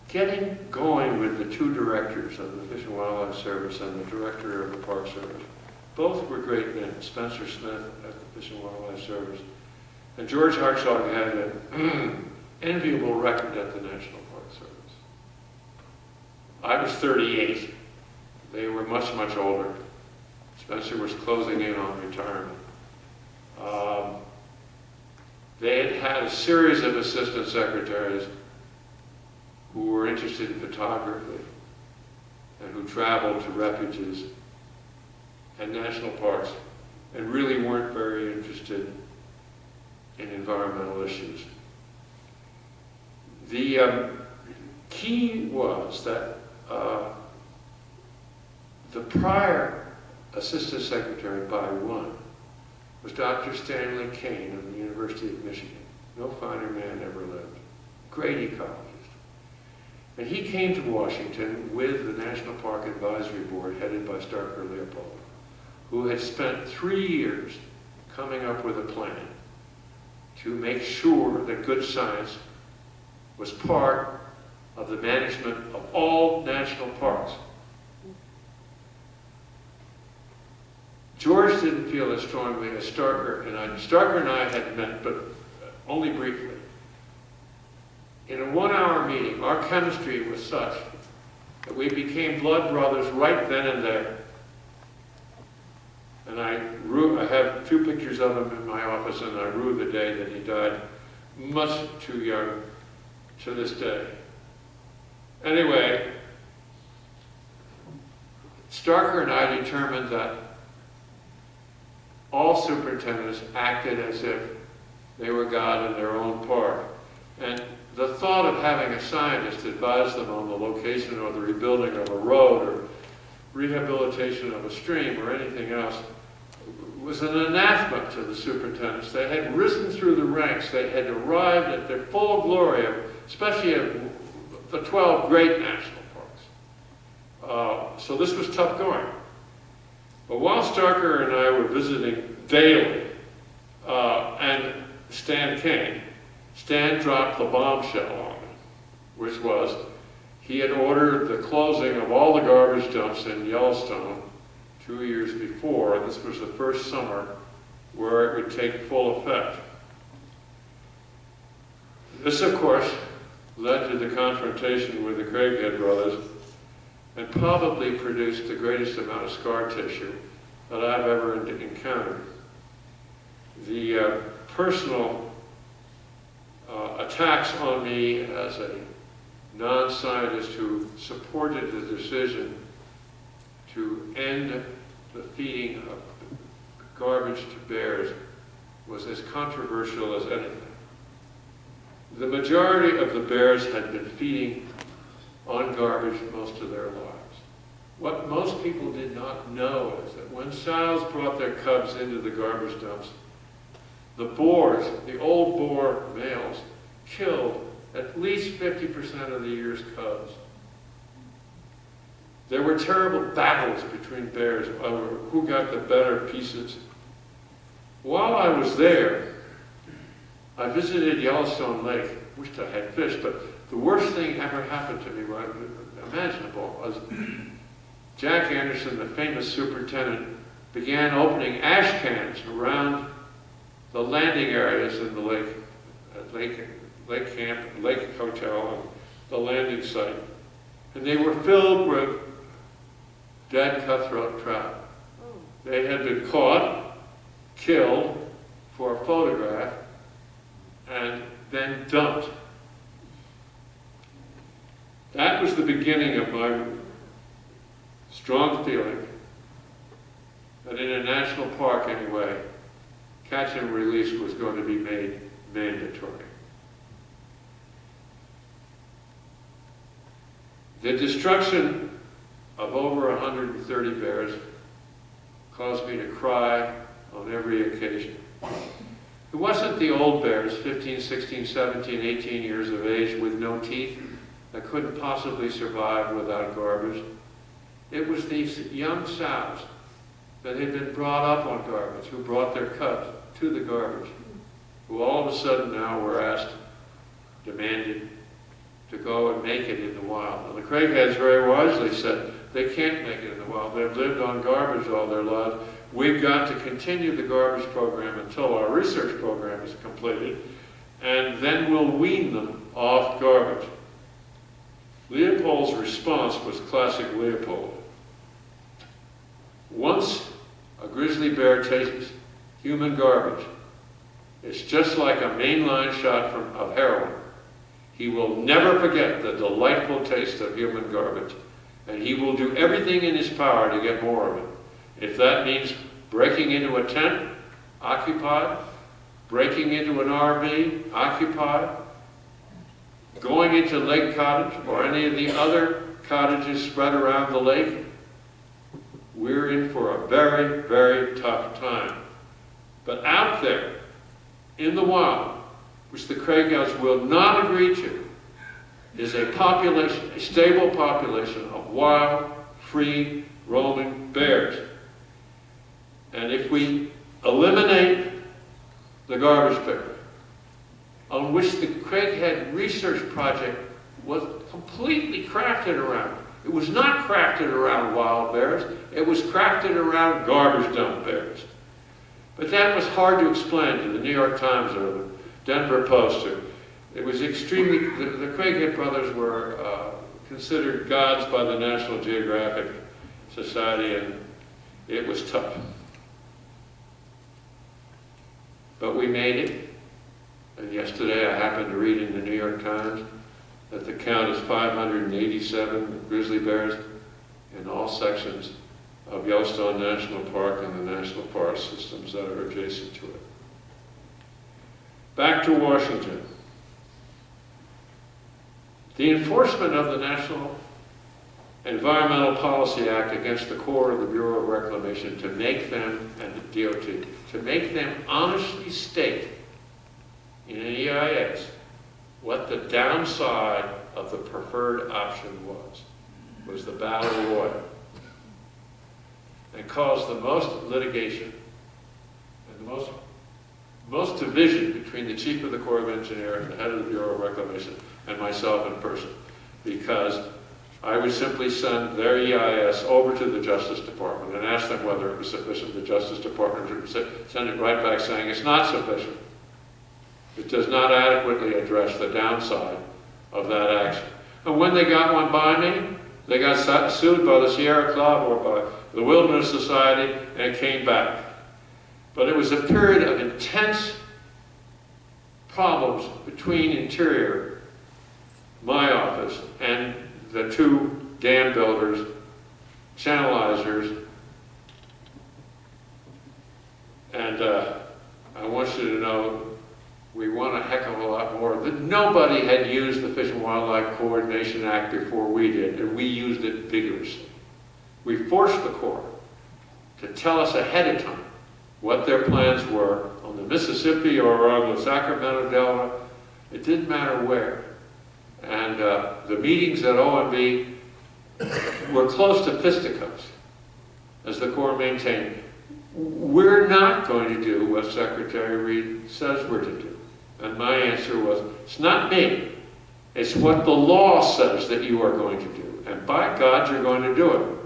getting going with the two directors of the Fish and Wildlife Service and the director of the Park Service, both were great men. Spencer Smith Fish and Wildlife Service, and George Hartzog had an enviable record at the National Park Service. I was 38. They were much, much older. Spencer was closing in on retirement. Um, they had had a series of assistant secretaries who were interested in photography and who traveled to refuges and national parks and really weren't very interested in environmental issues. The um, key was that uh, the prior assistant secretary by one was Dr. Stanley Cain of the University of Michigan. No finer man ever lived. Great ecologist. And he came to Washington with the National Park Advisory Board headed by Starker Leopold, who had spent three years coming up with a plan to make sure that good science was part of the management of all national parks. George didn't feel as strongly as Starker and I. Starker and I had met, but only briefly. In a one-hour meeting, our chemistry was such that we became blood brothers right then and there. And I rue, I have two pictures of him in my office, and I rue the day that he died, much too young to this day. Anyway, Starker and I determined that all superintendents acted as if they were God in their own park. And the thought of having a scientist advise them on the location or the rebuilding of a road or rehabilitation of a stream or anything else was an anathema to the superintendents. They had risen through the ranks. They had arrived at their full glory, of, especially of the 12 great national parks. Uh, so this was tough going. But while Starker and I were visiting daily, uh, and Stan came, Stan dropped the bombshell on me, which was he had ordered the closing of all the garbage dumps in Yellowstone two years before, and this was the first summer where it would take full effect. This, of course, led to the confrontation with the Craighead brothers and probably produced the greatest amount of scar tissue that I've ever encountered. The uh, personal uh, attacks on me as a non-scientist who supported the decision to end the feeding of garbage to bears was as controversial as anything. The majority of the bears had been feeding on garbage most of their lives. What most people did not know is that when sows brought their cubs into the garbage dumps, the boars, the old boar males, killed at least 50% of the year's cubs. There were terrible battles between bears over who got the better pieces. While I was there, I visited Yellowstone Lake. Wished I had fish, but the worst thing ever happened to me, imaginable, was Jack Anderson, the famous superintendent, began opening ash cans around the landing areas in the lake, at Lake, Lake Camp, Lake Hotel, and the landing site. And they were filled with dead cutthroat trout. They had been caught, killed for a photograph, and then dumped. That was the beginning of my strong feeling that in a national park anyway, catch and release was going to be made mandatory. The destruction of over 130 bears caused me to cry on every occasion. It wasn't the old bears, 15, 16, 17, 18 years of age with no teeth, that couldn't possibly survive without garbage. It was these young sows that had been brought up on garbage, who brought their cubs to the garbage, who all of a sudden now were asked, demanded, to go and make it in the wild. And the Craigheads very wisely said, they can't make it in the wild. They've lived on garbage all their lives. We've got to continue the garbage program until our research program is completed, and then we'll wean them off garbage. Leopold's response was classic Leopold. Once a grizzly bear tastes human garbage, it's just like a mainline shot from, of heroin. He will never forget the delightful taste of human garbage, and he will do everything in his power to get more of it. If that means breaking into a tent, occupied, breaking into an RV, occupied, going into Lake Cottage or any of the other cottages spread around the lake, we're in for a very, very tough time. But out there, in the wild, which the Craigheads will not agree to, is a population, a stable population of wild, free, roaming bears. And if we eliminate the garbage bear, on which the Craighead Research Project was completely crafted around. It was not crafted around wild bears, it was crafted around garbage dump bears. But that was hard to explain to the New York Times or the Denver Post. Or, it was extremely, the, the Craighead brothers were uh, considered gods by the National Geographic Society, and it was tough. But we made it. And yesterday I happened to read in the New York Times that the count is 587 grizzly bears in all sections of Yellowstone National Park and the national forest systems that are adjacent to it. Back to Washington. The enforcement of the National Environmental Policy Act against the Corps of the Bureau of Reclamation to make them, and the DOT, to make them honestly state in an EIS what the downside of the preferred option was, was the battle royal. And caused the most litigation and the most, most division between the chief of the Corps of Engineers and the head of the Bureau of Reclamation and myself in person. Because I would simply send their EIS over to the Justice Department and ask them whether it was sufficient. The Justice Department would send it right back saying it's not sufficient. It does not adequately address the downside of that action. And when they got one by me, they got sued by the Sierra Club or by the Wilderness Society, and it came back. But it was a period of intense problems between Interior, my office, and the two dam builders, channelizers, and uh, I want you to know we won a heck of a lot more. Nobody had used the Fish and Wildlife Coordination Act before we did, and we used it vigorously. We forced the Corps to tell us ahead of time what their plans were on the Mississippi or on the Sacramento Delta. It didn't matter where. And uh, the meetings at OMB were close to fisticuffs, as the Corps maintained. We're not going to do what Secretary Reed says we're to do. And my answer was, it's not me. It's what the law says that you are going to do. And by God, you're going to do it.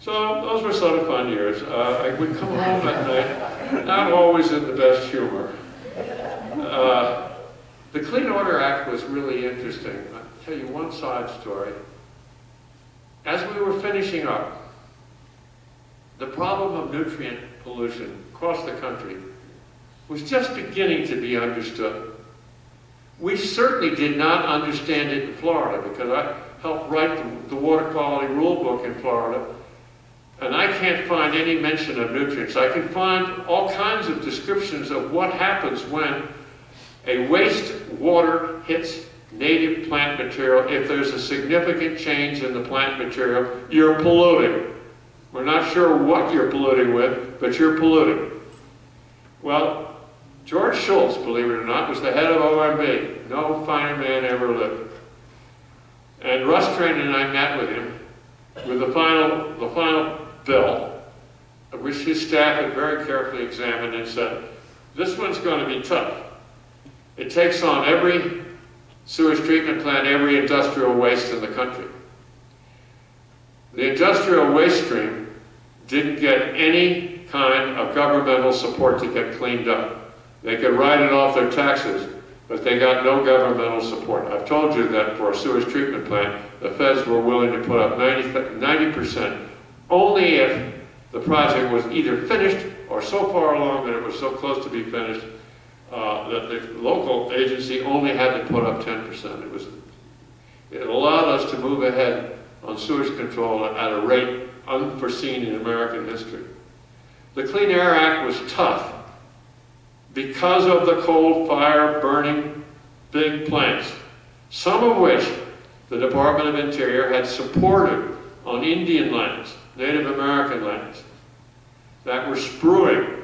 So those were sort of fun years. Uh, I would come home at night, not always in the best humor. Uh, the Clean Water Act was really interesting. I'll tell you one side story. As we were finishing up, the problem of nutrient pollution across the country was just beginning to be understood. We certainly did not understand it in Florida because I helped write the water quality rule book in Florida and I can't find any mention of nutrients. I can find all kinds of descriptions of what happens when a waste water hits native plant material. If there's a significant change in the plant material, you're polluting. We're not sure what you're polluting with, but you're polluting. Well, George Shultz, believe it or not, was the head of OMB. No finer man ever lived. And Russ Train and I met with him with the final, the final bill, which his staff had very carefully examined and said, this one's going to be tough. It takes on every sewage treatment plant, every industrial waste in the country. The industrial waste stream didn't get any kind of governmental support to get cleaned up. They could write it off their taxes, but they got no governmental support. I've told you that for a sewage treatment plant, the feds were willing to put up 90 percent only if the project was either finished or so far along that it was so close to be finished uh, that the local agency only had to put up 10%. It was, it allowed us to move ahead on sewage control at a rate unforeseen in American history. The Clean Air Act was tough because of the coal fire burning big plants, some of which the Department of Interior had supported on Indian lands, Native American lands, that were spewing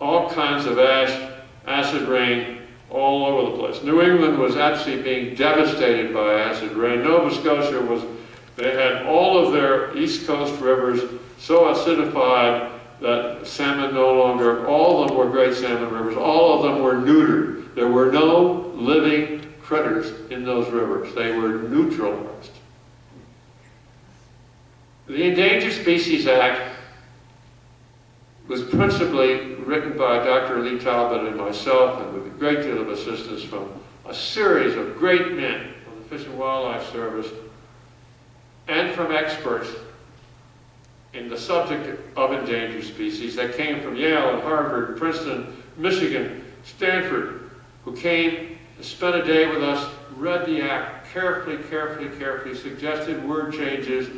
all kinds of ash, acid rain all over the place. New England was actually being devastated by acid rain. Nova Scotia was, they had all of their East Coast rivers so acidified that salmon no longer, all of them were great salmon rivers, all of them were neutered. There were no living critters in those rivers. They were neutralized. The Endangered Species Act was principally written by Dr. Lee Talbot and myself, and with a great deal of assistance from a series of great men from the Fish and Wildlife Service and from experts in the subject of endangered species that came from Yale and Harvard, Princeton, Michigan, Stanford, who came and spent a day with us, read the act carefully, carefully, carefully, suggested word changes,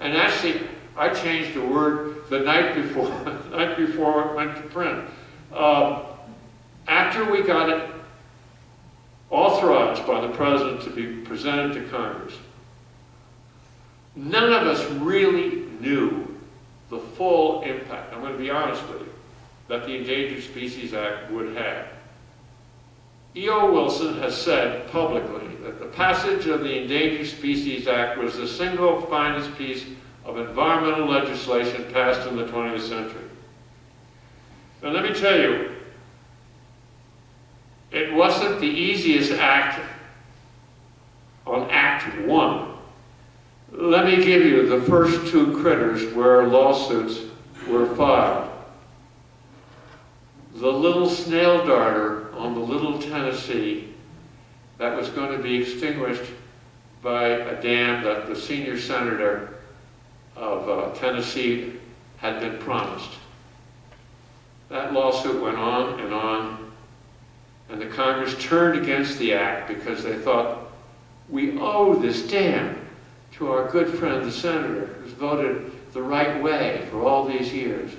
and actually, I changed a word the night before, the night before it went to print. Um, after we got it authorized by the president to be presented to Congress, none of us really knew the full impact, I'm going to be honest with you, that the Endangered Species Act would have. E.O. Wilson has said publicly that the passage of the Endangered Species Act was the single finest piece of environmental legislation passed in the 20th century. Now let me tell you, it wasn't the easiest act on Act 1. Let me give you the first two critters where lawsuits were filed. The little snail darter on the Little Tennessee that was going to be extinguished by a dam that the senior senator of uh, Tennessee had been promised. That lawsuit went on and on, and the Congress turned against the act because they thought, we owe this dam to our good friend, the senator, who's voted the right way for all these years.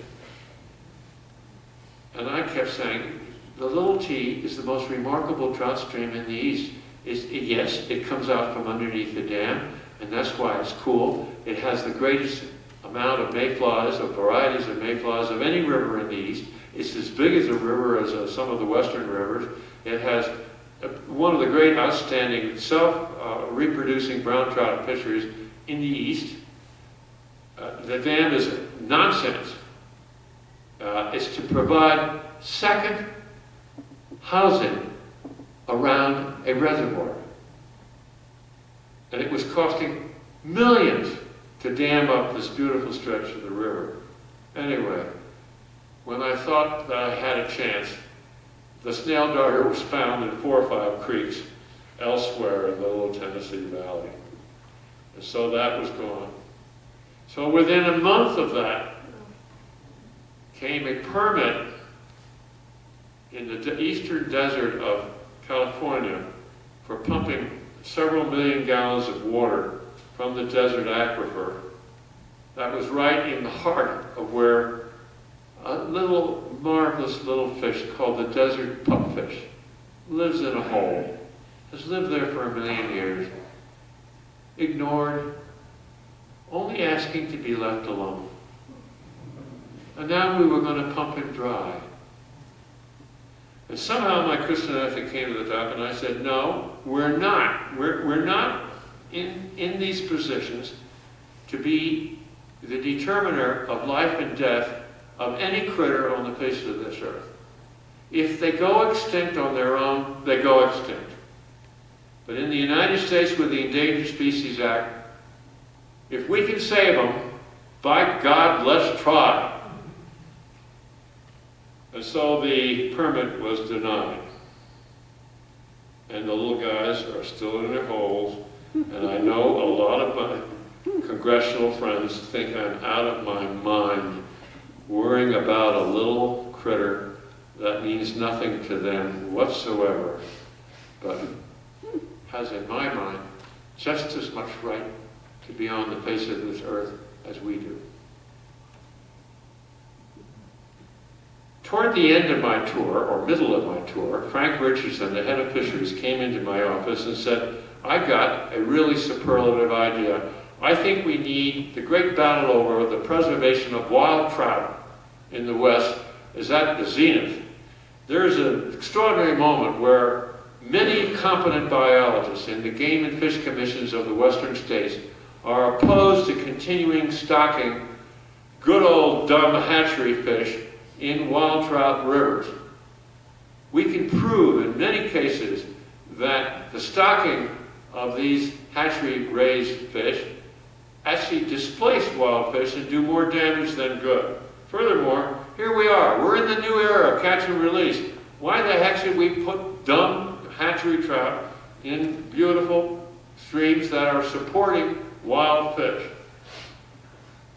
And I kept saying, the Little T is the most remarkable trout stream in the East. It's, it, yes, it comes out from underneath the dam, and that's why it's cool. It has the greatest amount of mayflies, of varieties of mayflies of any river in the East. It's as big as a river as uh, some of the western rivers. It has uh, one of the great outstanding self-reproducing brown trout fisheries in the East. Uh, the dam is nonsense. Uh, it's to provide second housing around a reservoir. And it was costing millions to dam up this beautiful stretch of the river. Anyway, when I thought that I had a chance, the snail darter was found in four or five creeks elsewhere in the Little Tennessee Valley. And so that was gone. So within a month of that came a permit in the eastern desert of California for pumping several million gallons of water from the desert aquifer. That was right in the heart of where a little, marvelous little fish called the desert pupfish lives in a hole, has lived there for a million years, ignored, only asking to be left alone. And now we were going to pump it dry. And somehow my Christian ethic came to the top, and I said, no, we're not. We're, we're not in, in these positions to be the determiner of life and death of any critter on the face of this earth. If they go extinct on their own, they go extinct. But in the United States with the Endangered Species Act, if we can save them, by God, let's try. And so the permit was denied. And the little guys are still in their holes. And I know a lot of my congressional friends think I'm out of my mind worrying about a little critter that means nothing to them whatsoever, but has in my mind just as much right to be on the face of this earth as we do. Toward the end of my tour, or middle of my tour, Frank Richardson, the head of fisheries, came into my office and said, I've got a really superlative idea. I think we need the great battle over the preservation of wild trout in the West is at the zenith. There is an extraordinary moment where many competent biologists in the game and fish commissions of the western states are opposed to continuing stocking good old dumb hatchery fish in wild trout rivers. we can prove in many cases that the stocking of these hatchery-raised fish actually displace wild fish and do more damage than good. Furthermore, here we are, we're in the new era of catch and release. Why the heck should we put dumb hatchery trout in beautiful streams that are supporting wild fish?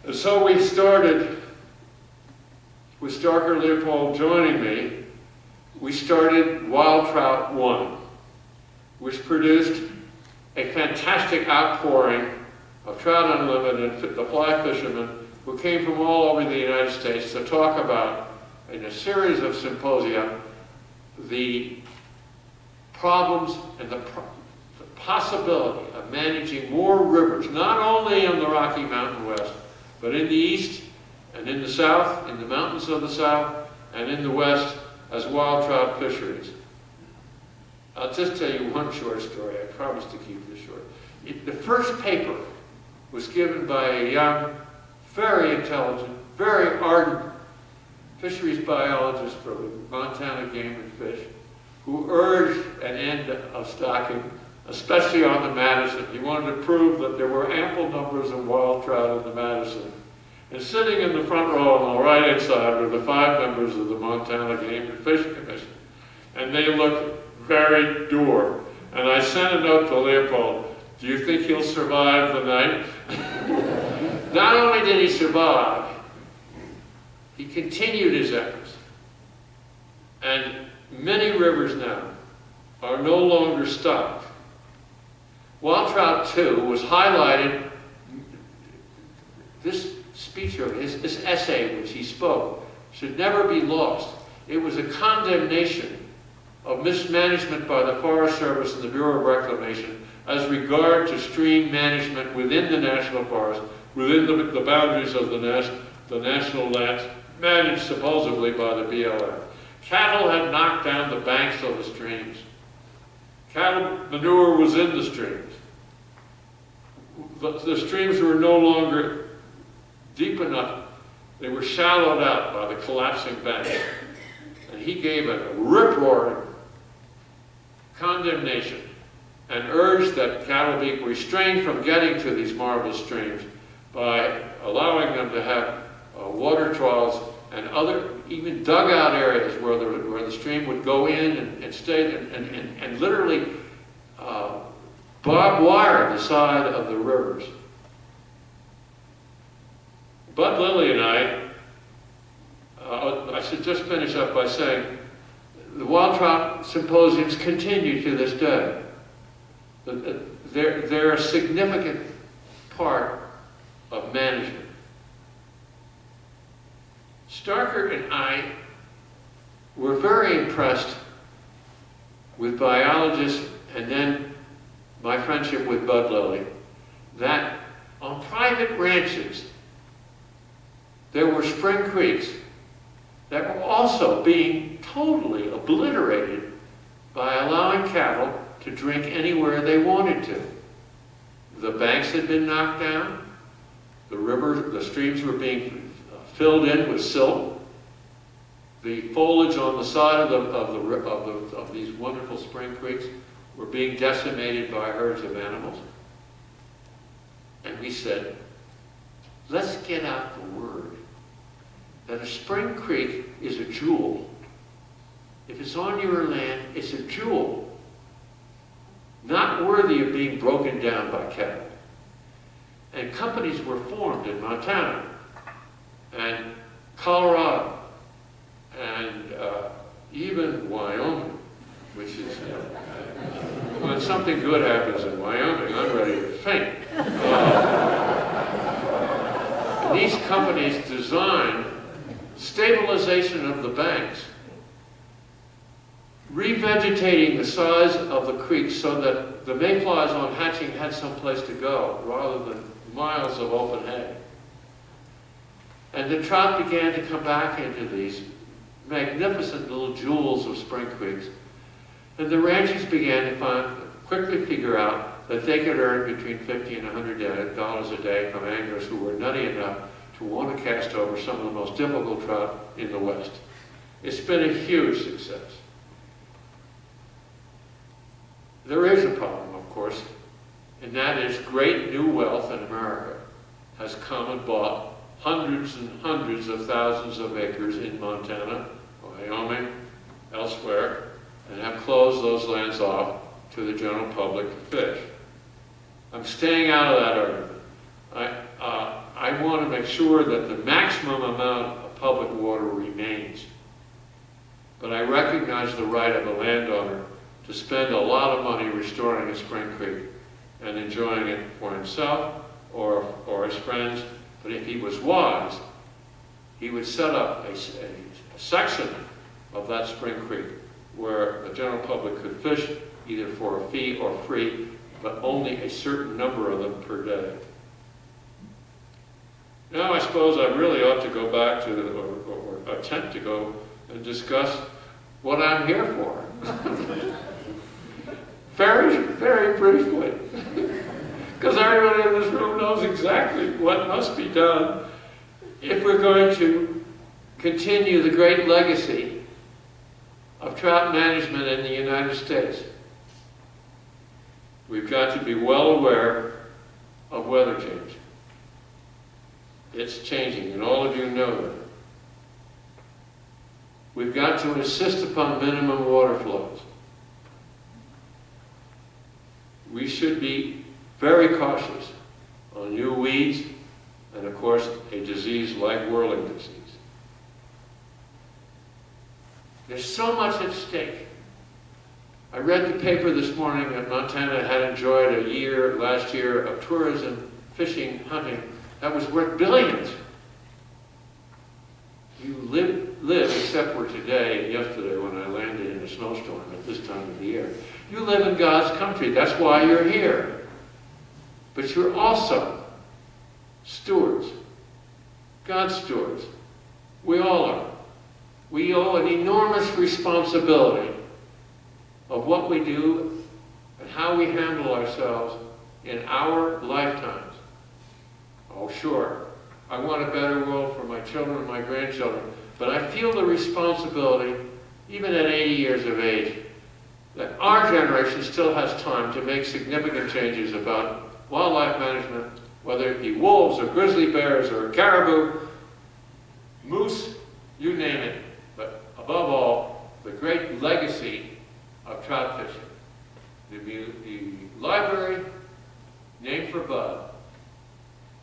And so we started, with Starker Leopold joining me, we started Wild Trout One, which produced a fantastic outpouring of Trout Unlimited, the fly fishermen, who came from all over the United States to talk about, in a series of symposia, the problems and the, pro the possibility of managing more rivers, not only in the Rocky Mountain West, but in the east and in the south, in the mountains of the south, and in the west as wild trout fisheries. I'll just tell you one short story. I promise to keep this short. It, the first paper was given by a young, very intelligent, very ardent fisheries biologist from Montana Game and Fish, who urged an end of stocking, especially on the Madison. He wanted to prove that there were ample numbers of wild trout in the Madison. And sitting in the front row on the right-hand side were the five members of the Montana Game and Fish Commission. And they looked very dour. And I sent a note to Leopold, do you think he'll survive the night? Not only did he survive, he continued his efforts. And many rivers now are no longer stocked. Wild Trout 2 was highlighted, this speech or his, this essay which he spoke, should never be lost. It was a condemnation of mismanagement by the Forest Service and the Bureau of Reclamation as regard to stream management within the National Forest, within the, the boundaries of the, nas the national lands, managed supposedly by the BLM. Cattle had knocked down the banks of the streams. Cattle manure was in the streams. The, the streams were no longer deep enough. They were shallowed out by the collapsing banks. And he gave a rip-roaring condemnation and urged that cattle be restrained from getting to these marvelous streams by allowing them to have uh, water troughs and other, even dugout areas where the, where the stream would go in and, and stay and, and, and, and literally uh, barbed wire the side of the rivers. Bud Lilly and I, uh, I should just finish up by saying, the wild trout symposiums continue to this day. They're, they're a significant part of management. Starker and I were very impressed with biologists and then my friendship with Bud Lilly, that on private ranches, there were spring creeks that were also being totally obliterated by allowing cattle to drink anywhere they wanted to. The banks had been knocked down, the rivers, the streams were being uh, filled in with silt, the foliage on the side of, the, of, the, of, the, of these wonderful spring creeks were being decimated by herds of animals. And we said, let's get out the word that a spring creek is a jewel. If it's on your land, it's a jewel. Not worthy of being broken down by cattle. And companies were formed in Montana and Colorado and uh, even Wyoming, which is, when something good happens in Wyoming, I'm ready to faint. Uh, these companies designed stabilization of the banks, revegetating the size of the creeks so that the mayflies on hatching had some place to go rather than miles of open hay. And the trout began to come back into these magnificent little jewels of spring creeks. And the ranchers began to find, quickly figure out that they could earn between 50 and 100 dollars a day from anglers who were nutty enough to want to cast over some of the most difficult trout in the West. It's been a huge success. there is a problem, of course, and that is great new wealth in America has come and bought hundreds and hundreds of thousands of acres in Montana, Wyoming, elsewhere, and have closed those lands off to the general public to fish. I'm staying out of that argument. I, uh, I want to make sure that the maximum amount of public water remains. But I recognize the right of a landowner to spend a lot of money restoring a spring creek and enjoying it for himself or, or his friends. But if he was wise, he would set up a section of that spring creek where the general public could fish either for a fee or free, but only a certain number of them per day. Now I suppose I really ought to go back to, or, or or attempt to go and discuss what I'm here for. Very, very briefly. Because everybody in this room knows exactly what must be done if we're going to continue the great legacy of trout management in the United States. We've got to be well aware of weather change. It's changing, and all of you know that. We've got to insist upon minimum water flows. We should be very cautious on new weeds and, of course, a disease like whirling disease. There's so much at stake. I read the paper this morning that Montana had enjoyed a year, last year, of tourism, fishing, hunting, that was worth billions. You live, live, except for today and yesterday when I landed in a snowstorm at this time of the year. You live in God's country. That's why you're here. But you're also stewards. God's stewards. We all are. We owe an enormous responsibility of what we do and how we handle ourselves in our lifetimes. Oh, sure, I want a better world for my children and my grandchildren, but I feel the responsibility, even at 80 years of age, that our generation still has time to make significant changes about wildlife management, whether it be wolves or grizzly bears or caribou, moose, you name it. But above all, the great legacy of trout fishing. The, mu- the library, named for Bud,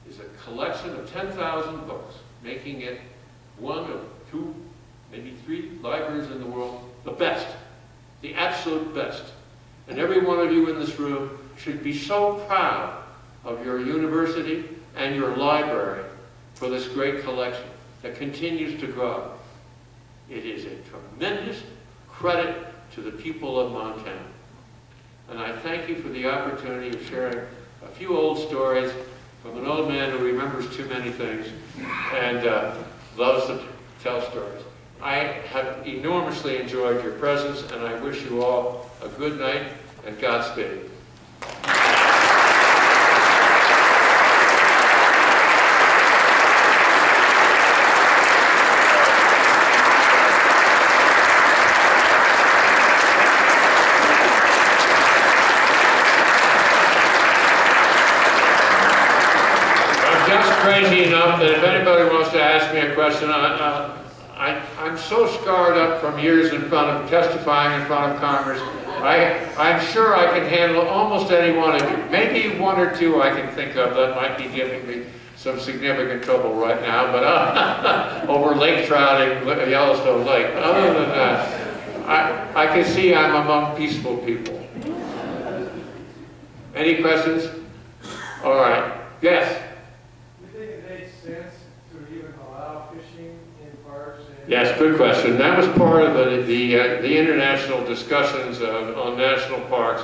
is a collection of 10,000 books, making it one of two, maybe three libraries in the world, the best, the absolute best. And every one of you in this room should be so proud of your university and your library for this great collection that continues to grow. It is a tremendous credit to the people of Montana. And I thank you for the opportunity of sharing a few old stories from an old man who remembers too many things and uh, loves to tell stories. I have enormously enjoyed your presence, and I wish you all a good night and Godspeed. I'm just crazy enough that if anybody wants to ask me a question, I, I, I- I'm so scarred up from years in front of testifying in front of Congress. I, I'm sure I can handle almost any one of you. Maybe one or two I can think of that might be giving me some significant trouble right now, but uh, over lake trouting, Yellowstone Lake. Other than that, I, I can see I'm among peaceful people. Any questions? All right. Yes. Do you think it makes sense to even allow fishing in parks and? Yes, good question. That was part of the, the, uh, the international discussions on, on national parks.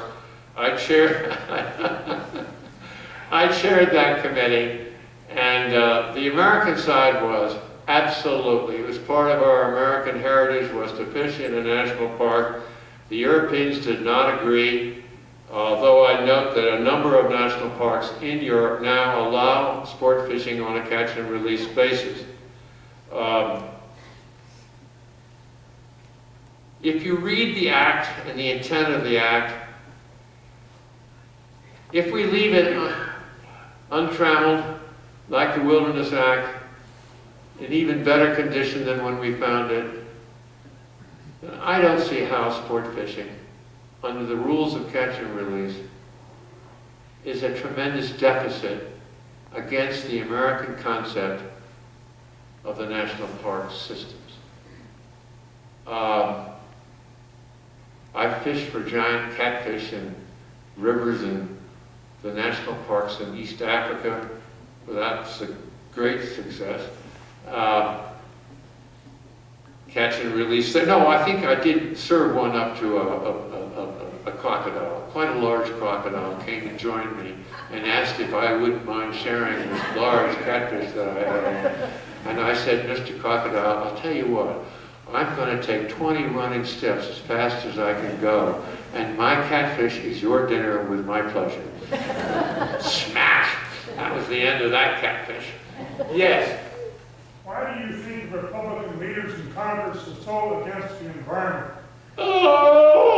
I chaired, I chaired that committee, and uh, the American side was absolutely, it was part of our American heritage was to fish in a national park. The Europeans did not agree, although I note that a number of national parks in Europe now allow sport fishing on a catch and release basis. Um, if you read the act and the intent of the act, If we leave it untrammeled, like the Wilderness Act, in even better condition than when we found it, I don't see how sport fishing, under the rules of catch and release, is a tremendous deficit against the American concept of the national park systems. Um, I've fished for giant catfish in rivers in the national parks in East Africa without su- great success. Uh, catch and release. No, I think I did serve one up to a, a, a, a- a crocodile. Quite a large crocodile came and joined me and asked if I wouldn't mind sharing this large catfish that I had. And I said, Mr. Crocodile, I'll tell you what, I'm going to take 20 running steps as fast as I can go, and my catfish is your dinner with my pleasure. Smash! That was the end of that catfish. Yes. Why do you think Republican leaders in Congress are so against the environment? Oh!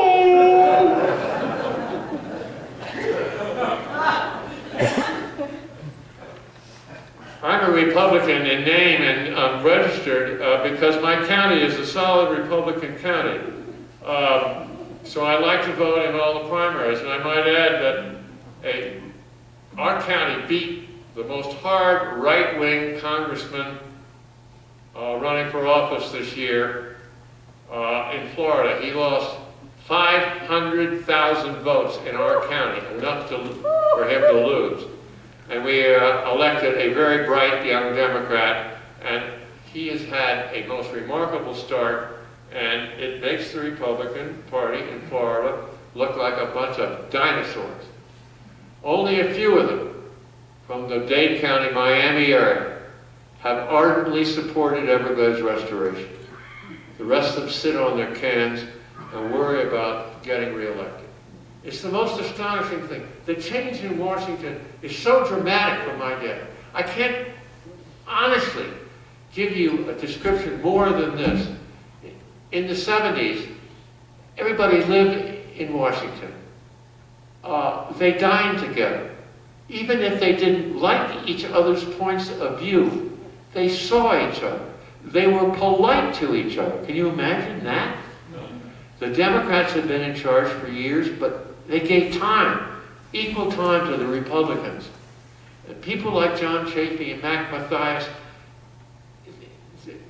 I'm a Republican in name and um, registered uh, because my county is a solid Republican county. Um, so I like to vote in all the primaries, and I might add that a, our county beat the most hard right-wing congressman uh, running for office this year uh, in Florida. He lost 500,000 votes in our county, enough to, for him to lose. And we uh, elected a very bright young Democrat, and he has had a most remarkable start, and it makes the Republican Party in Florida look like a bunch of dinosaurs. Only a few of them from the Dade County, Miami area have ardently supported Everglades restoration. The rest of them sit on their cans and worry about getting reelected. It's the most astonishing thing. The change in Washington is so dramatic for my day. I can't honestly give you a description more than this. In the 70s, everybody lived in Washington. Uh, they dined together. Even if they didn't like each other's points of view, they saw each other. They were polite to each other. Can you imagine that? The Democrats have been in charge for years, but they gave time, equal time to the Republicans. And people like John Chafee and Mac Mathias,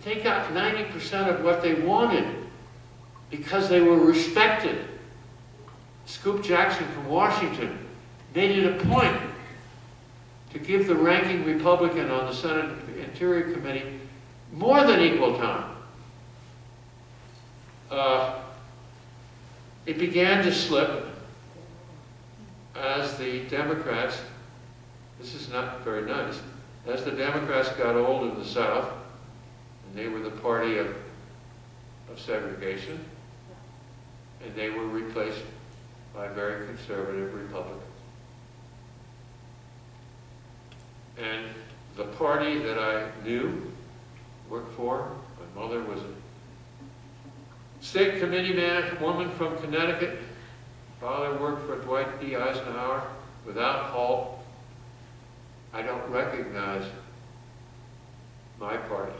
they got 90% of what they wanted because they were respected. Scoop Jackson from Washington made it a point to give the ranking Republican on the Senate Interior Committee more than equal time. Uh, it began to slip as the Democrats, this is not very nice, as the Democrats got old in the South, and they were the party of, of segregation, and they were replaced by very conservative Republicans. And the party that I knew, worked for, my mother was a state committee man, woman from Connecticut, father worked for Dwight D. Eisenhower without halt. I don't recognize my party.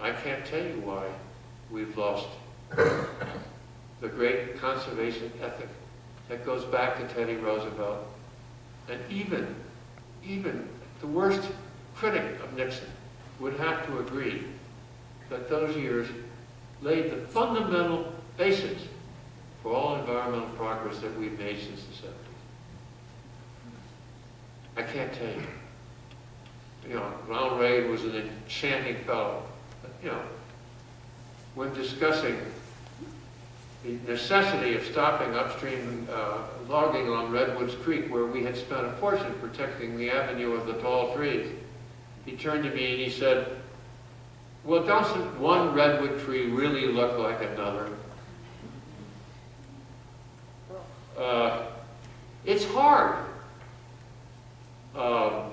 I can't tell you why we've lost the great conservation ethic that goes back to Teddy Roosevelt. And even, even the worst critic of Nixon would have to agree that those years laid the fundamental basis for all environmental progress that we've made since the 70s. I can't tell you. You know, Ronald Reagan was an enchanting fellow. You know, when discussing the necessity of stopping upstream uh, logging on Redwoods Creek, where we had spent a fortune protecting the avenue of the tall trees, he turned to me and he said, well, doesn't one redwood tree really look like another? Uh, it's hard. Um,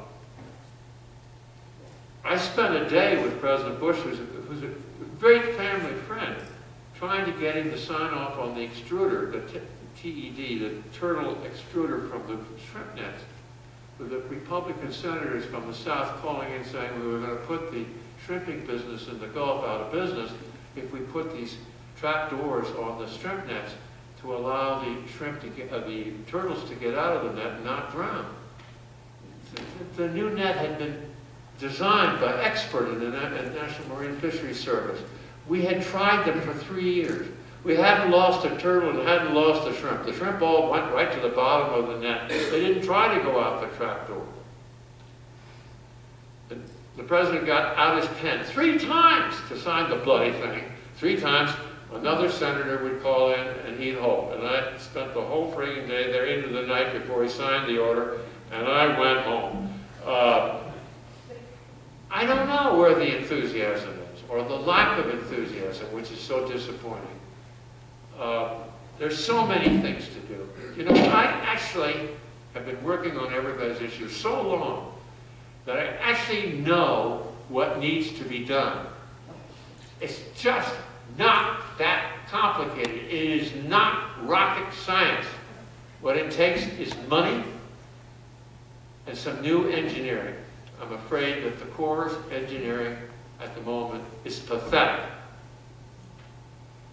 I spent a day with President Bush, who's a, who's a great family friend, trying to get him to sign off on the excluder, the TED, the turtle excluder from the shrimp nets, with the Republican senators from the South calling in saying we were going to put the shrimping business in the Gulf out of business if we put these trap doors on the shrimp nets to allow the shrimp to get, uh, the turtles to get out of the net and not drown. The- new net had been designed by expert in the National Marine Fisheries Service. We had tried them for three years. We hadn't lost a turtle and hadn't lost a shrimp. The shrimp all went right to the bottom of the net. They didn't try to go out the trapdoor. The- The president got out his pen three times to sign the bloody thing. Three times, another senator would call in and he'd hold. And I spent the whole friggin' day there into the night before he signed the order, and I went home. Uh, I don't know where the enthusiasm is, or the lack of enthusiasm, which is so disappointing. Uh, There's so many things to do. You know, I actually have been working on everybody's issues so long that I actually know what needs to be done. It's just not that complicated. It is not rocket science. What it takes is money and some new engineering. I'm afraid that the Corps' engineering at the moment is pathetic.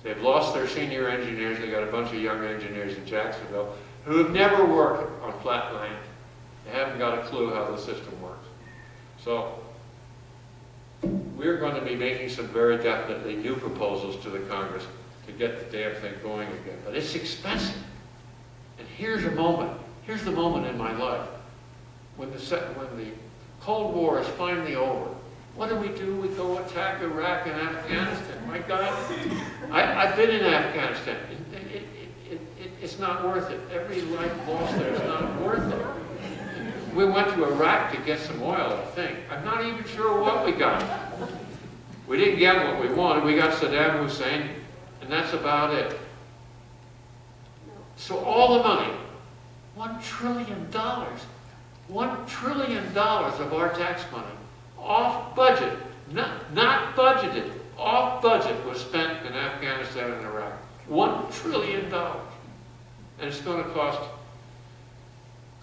They've lost their senior engineers, They've got a bunch of young engineers in Jacksonville who have never worked on flat land. They haven't got a clue how the system works. So, we're going to be making some very definitely new proposals to the Congress to get the damn thing going again. But it's expensive. And here's a moment, here's the moment in my life when the, when the Cold War is finally over. What do we do? We go attack Iraq and Afghanistan. My God, I, I've been in Afghanistan. It, it, it, it's not worth it. Every life lost there is not worth it. We went to Iraq to get some oil, I think. I'm not even sure what we got. We didn't get what we wanted. We got Saddam Hussein, and that's about it. So all the money, one trillion dollars, one trillion dollars of our tax money, off budget, not, not budgeted, off budget was spent in Afghanistan and Iraq. One trillion dollars. And it's going to cost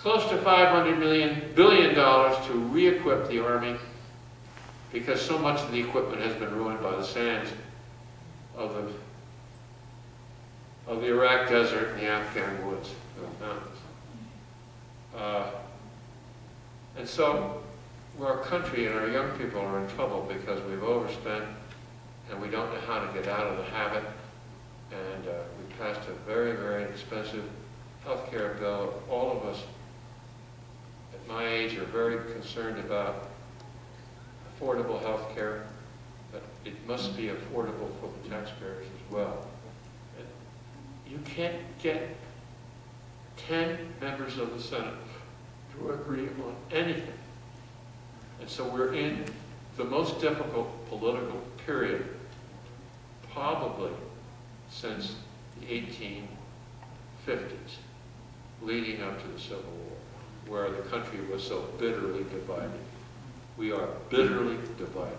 close to 500 million, billion dollars to re-equip the Army because so much of the equipment has been ruined by the sands of the, of the Iraq desert and the Afghan woods, mountains. Uh, and so, our country and our young people are in trouble because we've overspent and we don't know how to get out of the habit. And uh, we passed a very, very expensive health care bill. All of us my age are very concerned about affordable health care, but it must be affordable for the taxpayers as well. You can't get 10 members of the Senate to agree on anything. And so we're in the most difficult political period probably since the 1850s, leading up to the Civil War, where the country was so bitterly divided. We are bitterly divided.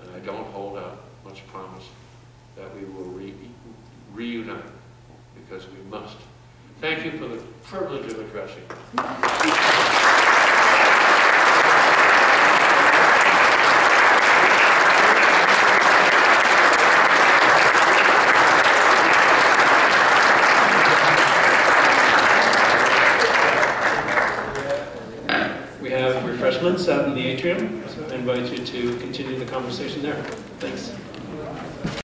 And I don't hold out much promise that we will re- reunite, because we must. Thank you for the privilege of addressing. you. We have refreshments out in the atrium. I invite you to continue the conversation there. Thanks.